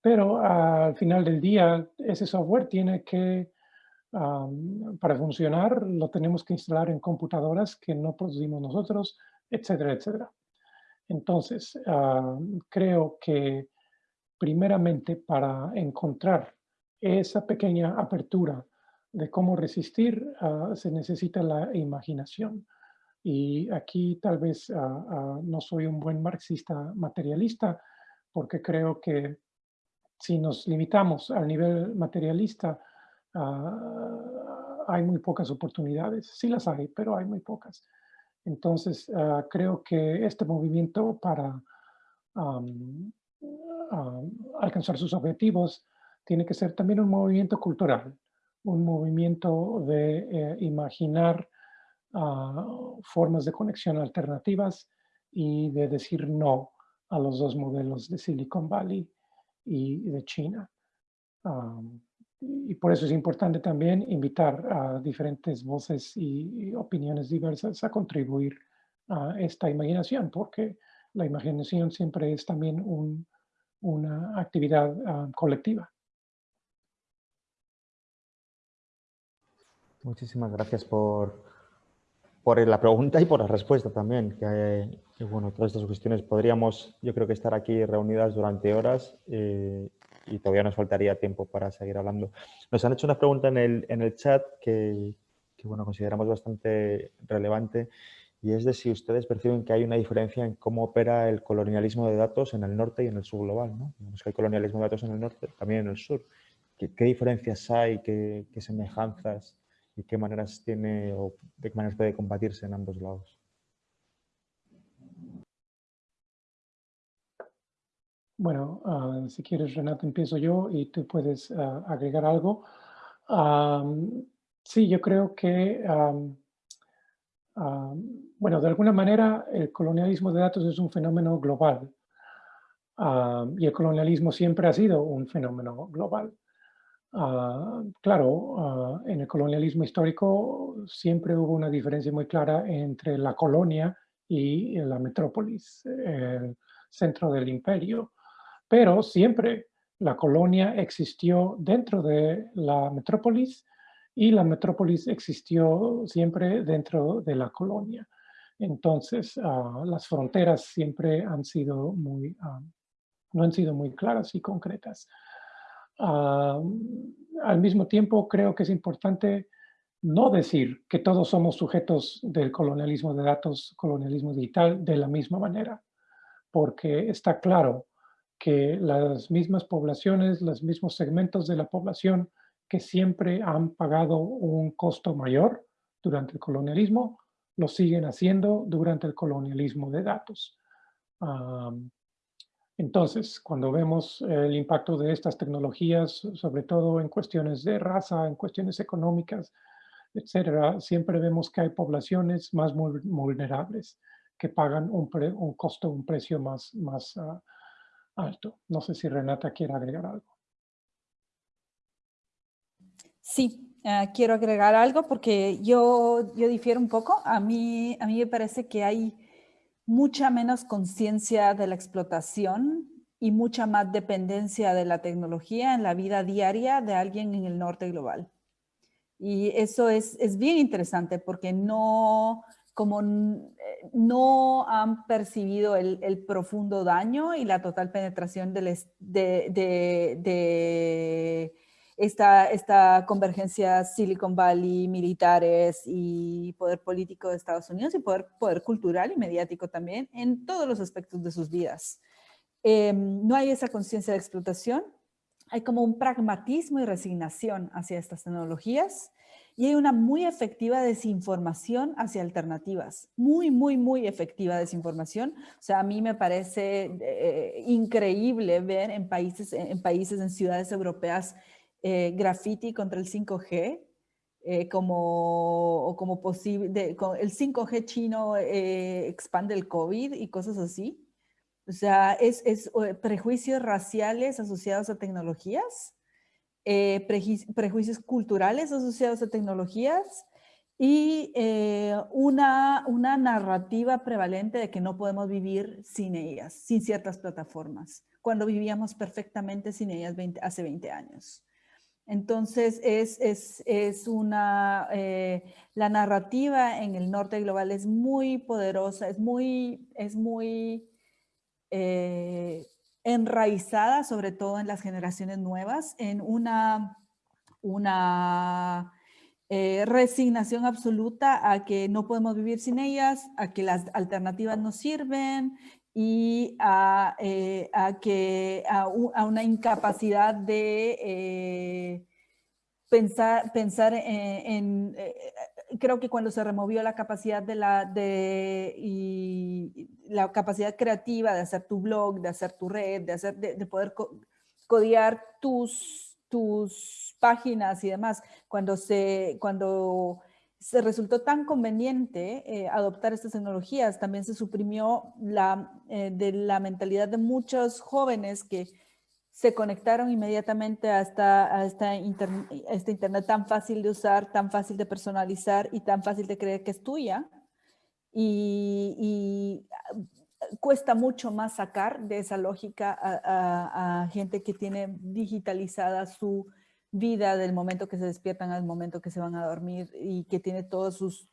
Pero al final del día, ese software tiene que para funcionar lo tenemos que instalar en computadoras que no producimos nosotros, etcétera, etcétera. Entonces, creo que primeramente para encontrar esa pequeña apertura de cómo resistir, ah, se necesita la imaginación. Y aquí tal vez ah, ah, no soy un buen marxista materialista, porque creo que si nos limitamos al nivel materialista, Ah, hay muy pocas oportunidades. Sí las hay, pero hay muy pocas. Entonces, ah, creo que este movimiento para alcanzar sus objetivos tiene que ser también un movimiento cultural, un movimiento de eh, imaginar ah, formas de conexión alternativas y de decir no a los dos modelos de Silicon Valley y de China y por eso es importante también invitar a diferentes voces y, opiniones diversas a contribuir esta imaginación, porque la imaginación siempre es también una actividad colectiva. Muchísimas gracias por, por la pregunta y por la respuesta también. Que, bueno, todas estas cuestiones podríamos, yo creo que estar aquí reunidas durante horas eh, y todavía nos faltaría tiempo para seguir hablando. Nos han hecho una pregunta en el, en el chat que, que, bueno, consideramos bastante relevante y es de si ustedes perciben que hay una diferencia en cómo opera el colonialismo de datos en el norte y en el sur global. ¿no? Vemos que hay colonialismo de datos en el norte, también en el sur. ¿Qué, qué diferencias hay? ¿Qué, qué semejanzas? y qué maneras tiene o de qué maneras puede combatirse en ambos lados. Bueno, ah, si quieres, Renato, empiezo yo y tú puedes ah, agregar algo. sí, yo creo que, bueno, de alguna manera el colonialismo de datos es un fenómeno global y el colonialismo siempre ha sido un fenómeno global. Ah, claro, ah, en el colonialismo histórico siempre hubo una diferencia muy clara entre la colonia y la metrópolis, el centro del imperio. Pero siempre la colonia existió dentro de la metrópolis y la metrópolis existió siempre dentro de la colonia. Entonces, ah, las fronteras siempre han sido muy, no han sido muy claras y concretas. Ah, al mismo tiempo, creo que es importante no decir que todos somos sujetos del colonialismo de datos, colonialismo digital, de la misma manera, porque está claro que las mismas poblaciones, los mismos segmentos de la población que siempre han pagado un costo mayor durante el colonialismo, lo siguen haciendo durante el colonialismo de datos. Entonces, cuando vemos el impacto de estas tecnologías, sobre todo en cuestiones de raza, en cuestiones económicas, etcétera, siempre vemos que hay poblaciones más vulnerables que pagan un, costo, un precio más, más ah, alto. No sé si Renata quiere agregar algo. Sí, ah, quiero agregar algo porque yo, yo difiero un poco. A mí, a mí me parece que hay mucha menos conciencia de la explotación y mucha más dependencia de la tecnología en la vida diaria de alguien en el norte global. Y eso es, es bien interesante porque no, como no han percibido el, profundo daño y la total penetración de, esta, convergencia Silicon Valley, militares y poder político de Estados Unidos y poder, poder cultural y mediático también en todos los aspectos de sus vidas. Em, no hay esa conciencia de explotación, hay como un pragmatismo y resignación hacia estas tecnologías y hay una muy efectiva desinformación hacia alternativas, muy, muy, muy efectiva desinformación. O sea, a mí me parece eh, increíble ver en países, en países, en ciudades europeas, eh, graffiti contra el 5G, eh, como, como posible, el 5G chino eh, expande el COVID y cosas así. O sea, es, es prejuicios raciales asociados a tecnologías, prejuicios culturales asociados a tecnologías y una, una narrativa prevalente de que no podemos vivir sin ellas, sin ciertas plataformas, cuando vivíamos perfectamente sin ellas hace 20 años. Entonces, es, una, eh, la narrativa en el norte global es muy poderosa, es muy, es muy eh, enraizada, sobre todo en las generaciones nuevas, en una, una eh, resignación absoluta a que no podemos vivir sin ellas, a que las alternativas no sirven, y a, eh, que, a, una incapacidad de eh, pensar, pensar en, creo que cuando se removió la capacidad de la, de, y la capacidad creativa de hacer tu blog, de hacer tu red, de, hacer, de, poder codear tus, tus páginas y demás, cuando se, cuando se resultó tan conveniente eh, adoptar estas tecnologías, también se suprimió la, eh, de la mentalidad de muchos jóvenes que se conectaron inmediatamente a esta, a esta, este internet tan fácil de usar, tan fácil de personalizar y tan fácil de creer que es tuya. y, cuesta mucho más sacar de esa lógica a, gente que tiene digitalizada su vida del momento que se despiertan al momento que se van a dormir y que tiene todas sus,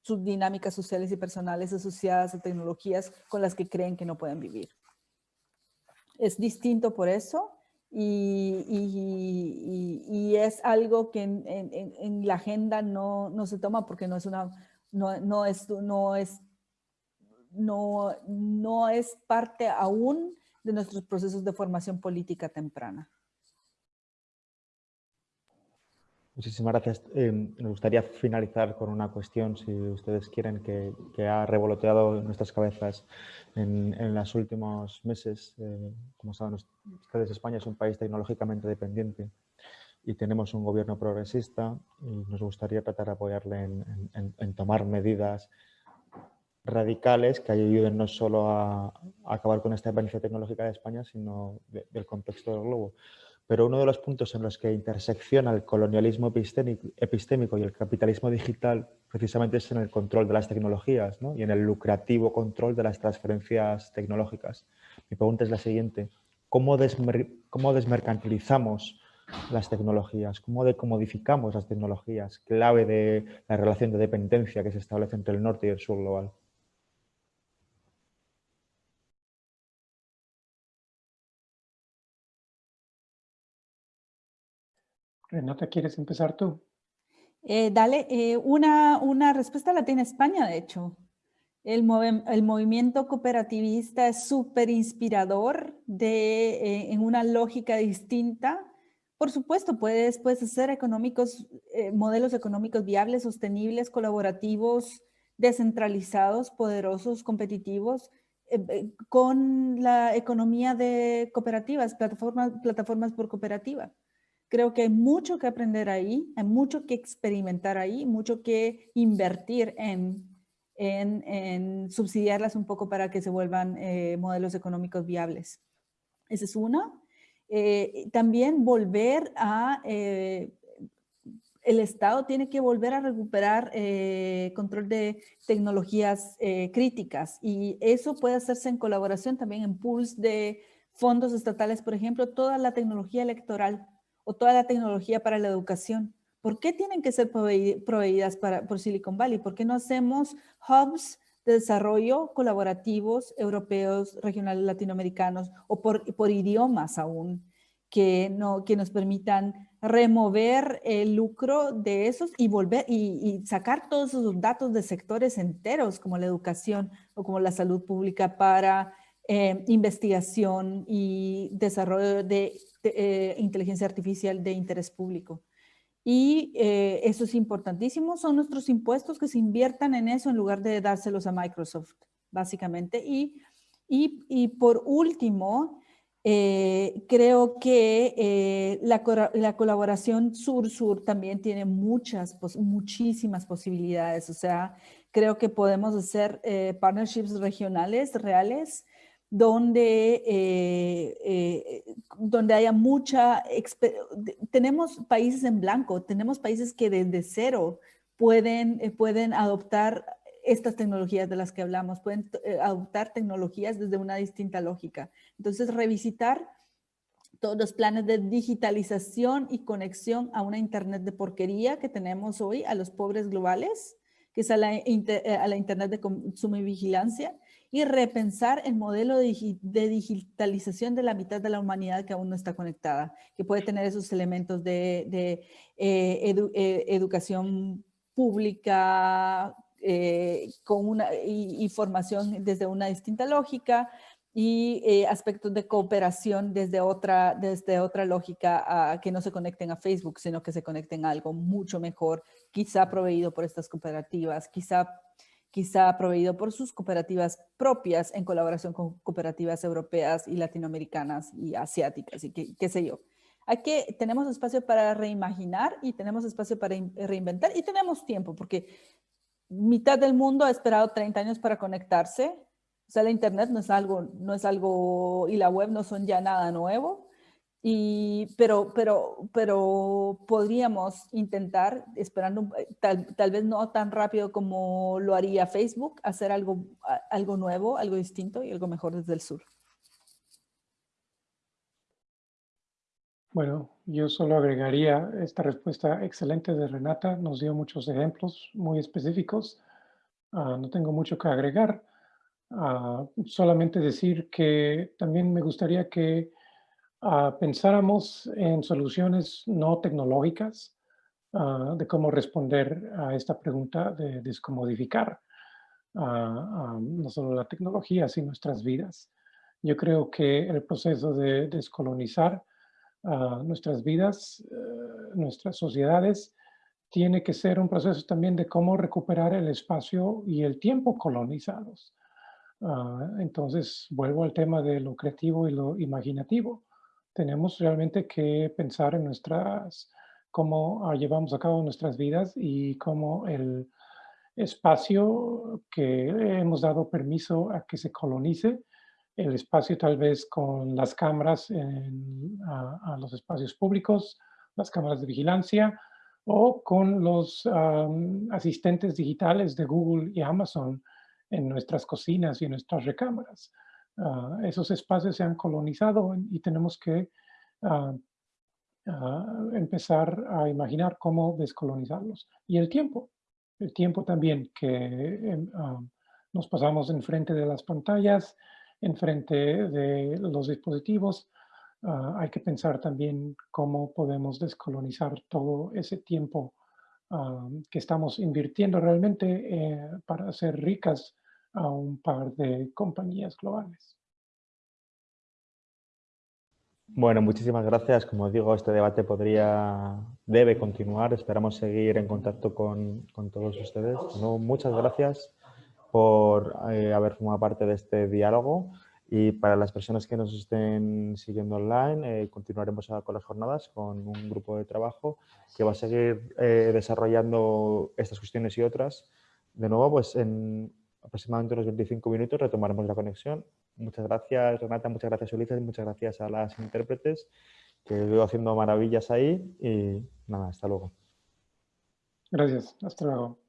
sus dinámicas sociales y personales asociadas a tecnologías con las que creen que no pueden vivir. Es distinto por eso y, y, es algo que en, en, la agenda no, no, se toma porque no es una, no, no es, no es no, no es parte aún de nuestros procesos de formación política temprana. Muchísimas gracias. Eh, me gustaría finalizar con una cuestión, si ustedes quieren, que, ha revoloteado nuestras cabezas en, los últimos meses. Eh, como saben ustedes, España es un país tecnológicamente dependiente y tenemos un gobierno progresista y nos gustaría tratar de apoyarle en tomar medidas radicales que ayuden no solo a, acabar con esta dependencia tecnológica de España, sino del contexto del globo. Pero uno de los puntos en los que intersecciona el colonialismo epistémico, y el capitalismo digital precisamente es en el control de las tecnologías y en el lucrativo control de las transferencias tecnológicas. Mi pregunta es la siguiente. ¿Cómo, cómo desmercantilizamos las tecnologías? ¿Cómo decomodificamos las tecnologías? Clave de la relación de dependencia que se establece entre el norte y el sur global. Renata, ¿quieres empezar tú? Eh, dale, eh, una, una, respuesta la tiene España, de hecho. El, el movimiento cooperativista es súper inspirador de, eh, en una lógica distinta. Por supuesto, puedes, puedes hacer económicos, modelos económicos viables, sostenibles, colaborativos, descentralizados, poderosos, competitivos, con la economía de cooperativas, plataformas, plataformas por cooperativa. Creo que hay mucho que aprender ahí, hay mucho que experimentar ahí, mucho que invertir en, en, subsidiarlas un poco para que se vuelvan eh, modelos económicos viables. Esa es una. Eh, también volver a... Eh, el Estado tiene que volver a recuperar control de tecnologías críticas y eso puede hacerse en colaboración también en pools de fondos estatales, por ejemplo, toda la tecnología electoral o toda la tecnología para la educación. ¿Por qué tienen que ser proveídas para, por Silicon Valley? ¿Por qué no hacemos hubs de desarrollo colaborativos europeos, regionales, latinoamericanos o por, idiomas aún que, no, que nos permitan remover el lucro de esos y volver y, sacar todos esos datos de sectores enteros como la educación o como la salud pública para eh, investigación y desarrollo de eh, inteligencia artificial de interés público. Y eh, eso es importantísimo, son nuestros impuestos que se inviertan en eso en lugar de dárselos a Microsoft, básicamente. Y, y, y por último, eh, creo que la, la, colaboración sur-sur también tiene muchas, muchísimas posibilidades. O sea, creo que podemos hacer partnerships regionales reales donde, eh, eh, donde haya mucha, tenemos países en blanco, tenemos países que desde cero pueden, eh, pueden adoptar estas tecnologías de las que hablamos, pueden adoptar tecnologías desde una distinta lógica. Entonces, revisitar todos los planes de digitalización y conexión a una Internet de porquería que tenemos hoy, a los pobres globales, que es a la, a la Internet de consumo y vigilancia, y repensar el modelo de, digitalización de la mitad de la humanidad que aún no está conectada, que puede tener esos elementos de, eh, eh, educación pública eh, con una, y, formación desde una distinta lógica y aspectos de cooperación desde otra, desde otra lógica a, que no se conecten a Facebook, sino que se conecten a algo mucho mejor, quizá proveído por estas cooperativas, quizá quizá proveído por sus cooperativas propias en colaboración con cooperativas europeas y latinoamericanas y asiáticas y qué, sé yo. Aquí tenemos espacio para reimaginar y tenemos espacio para reinventar y tenemos tiempo porque mitad del mundo ha esperado 30 años para conectarse. O sea, la internet no es algo, no es algo y la web no son ya nada nuevo. Pero, pero, pero podríamos intentar, esperando eh, tal, tal, vez no tan rápido como lo haría Facebook, hacer algo, algo nuevo, algo distinto y algo mejor desde el sur. Bueno, yo solo agregaría esta respuesta excelente de Renata. Nos dio muchos ejemplos muy específicos. Uh, no tengo mucho que agregar. Uh, solamente decir que también me gustaría que uh, pensáramos en soluciones no tecnológicas de cómo responder a esta pregunta de descomodificar no solo la tecnología, sino nuestras vidas. Yo creo que el proceso de descolonizar nuestras vidas, eh, nuestras sociedades, tiene que ser un proceso también de cómo recuperar el espacio y el tiempo colonizados. Ah, entonces, vuelvo al tema de lo creativo y lo imaginativo. Tenemos realmente que pensar en nuestras, cómo ah, llevamos a cabo nuestras vidas y cómo el espacio que hemos dado permiso a que se colonice el espacio tal vez con las cámaras en, a, los espacios públicos, las cámaras de vigilancia, o con los asistentes digitales de Google y Amazon en nuestras cocinas y en nuestras recámaras. Ah, esos espacios se han colonizado y tenemos que ah, ah, empezar a imaginar cómo descolonizarlos. Y el tiempo, el tiempo también que em, nos pasamos enfrente de las pantallas, enfrente de los dispositivos, hay que pensar también cómo podemos descolonizar todo ese tiempo que estamos invirtiendo realmente eh, para hacer ricas a un par de compañías globales. Bueno, muchísimas gracias. Como digo, este debate podría, debe continuar. Esperamos seguir en contacto con, con todos ustedes. No, muchas gracias por eh, haber formado parte de este diálogo y para las personas que nos estén siguiendo online, eh, continuaremos con las jornadas con un grupo de trabajo que va a seguir eh, desarrollando estas cuestiones y otras. De nuevo, pues en aproximadamente unos 25 minutos retomaremos la conexión. Muchas gracias Renata, muchas gracias Ulises, muchas gracias a las intérpretes que veo haciendo maravillas ahí y nada, hasta luego. Gracias, hasta luego.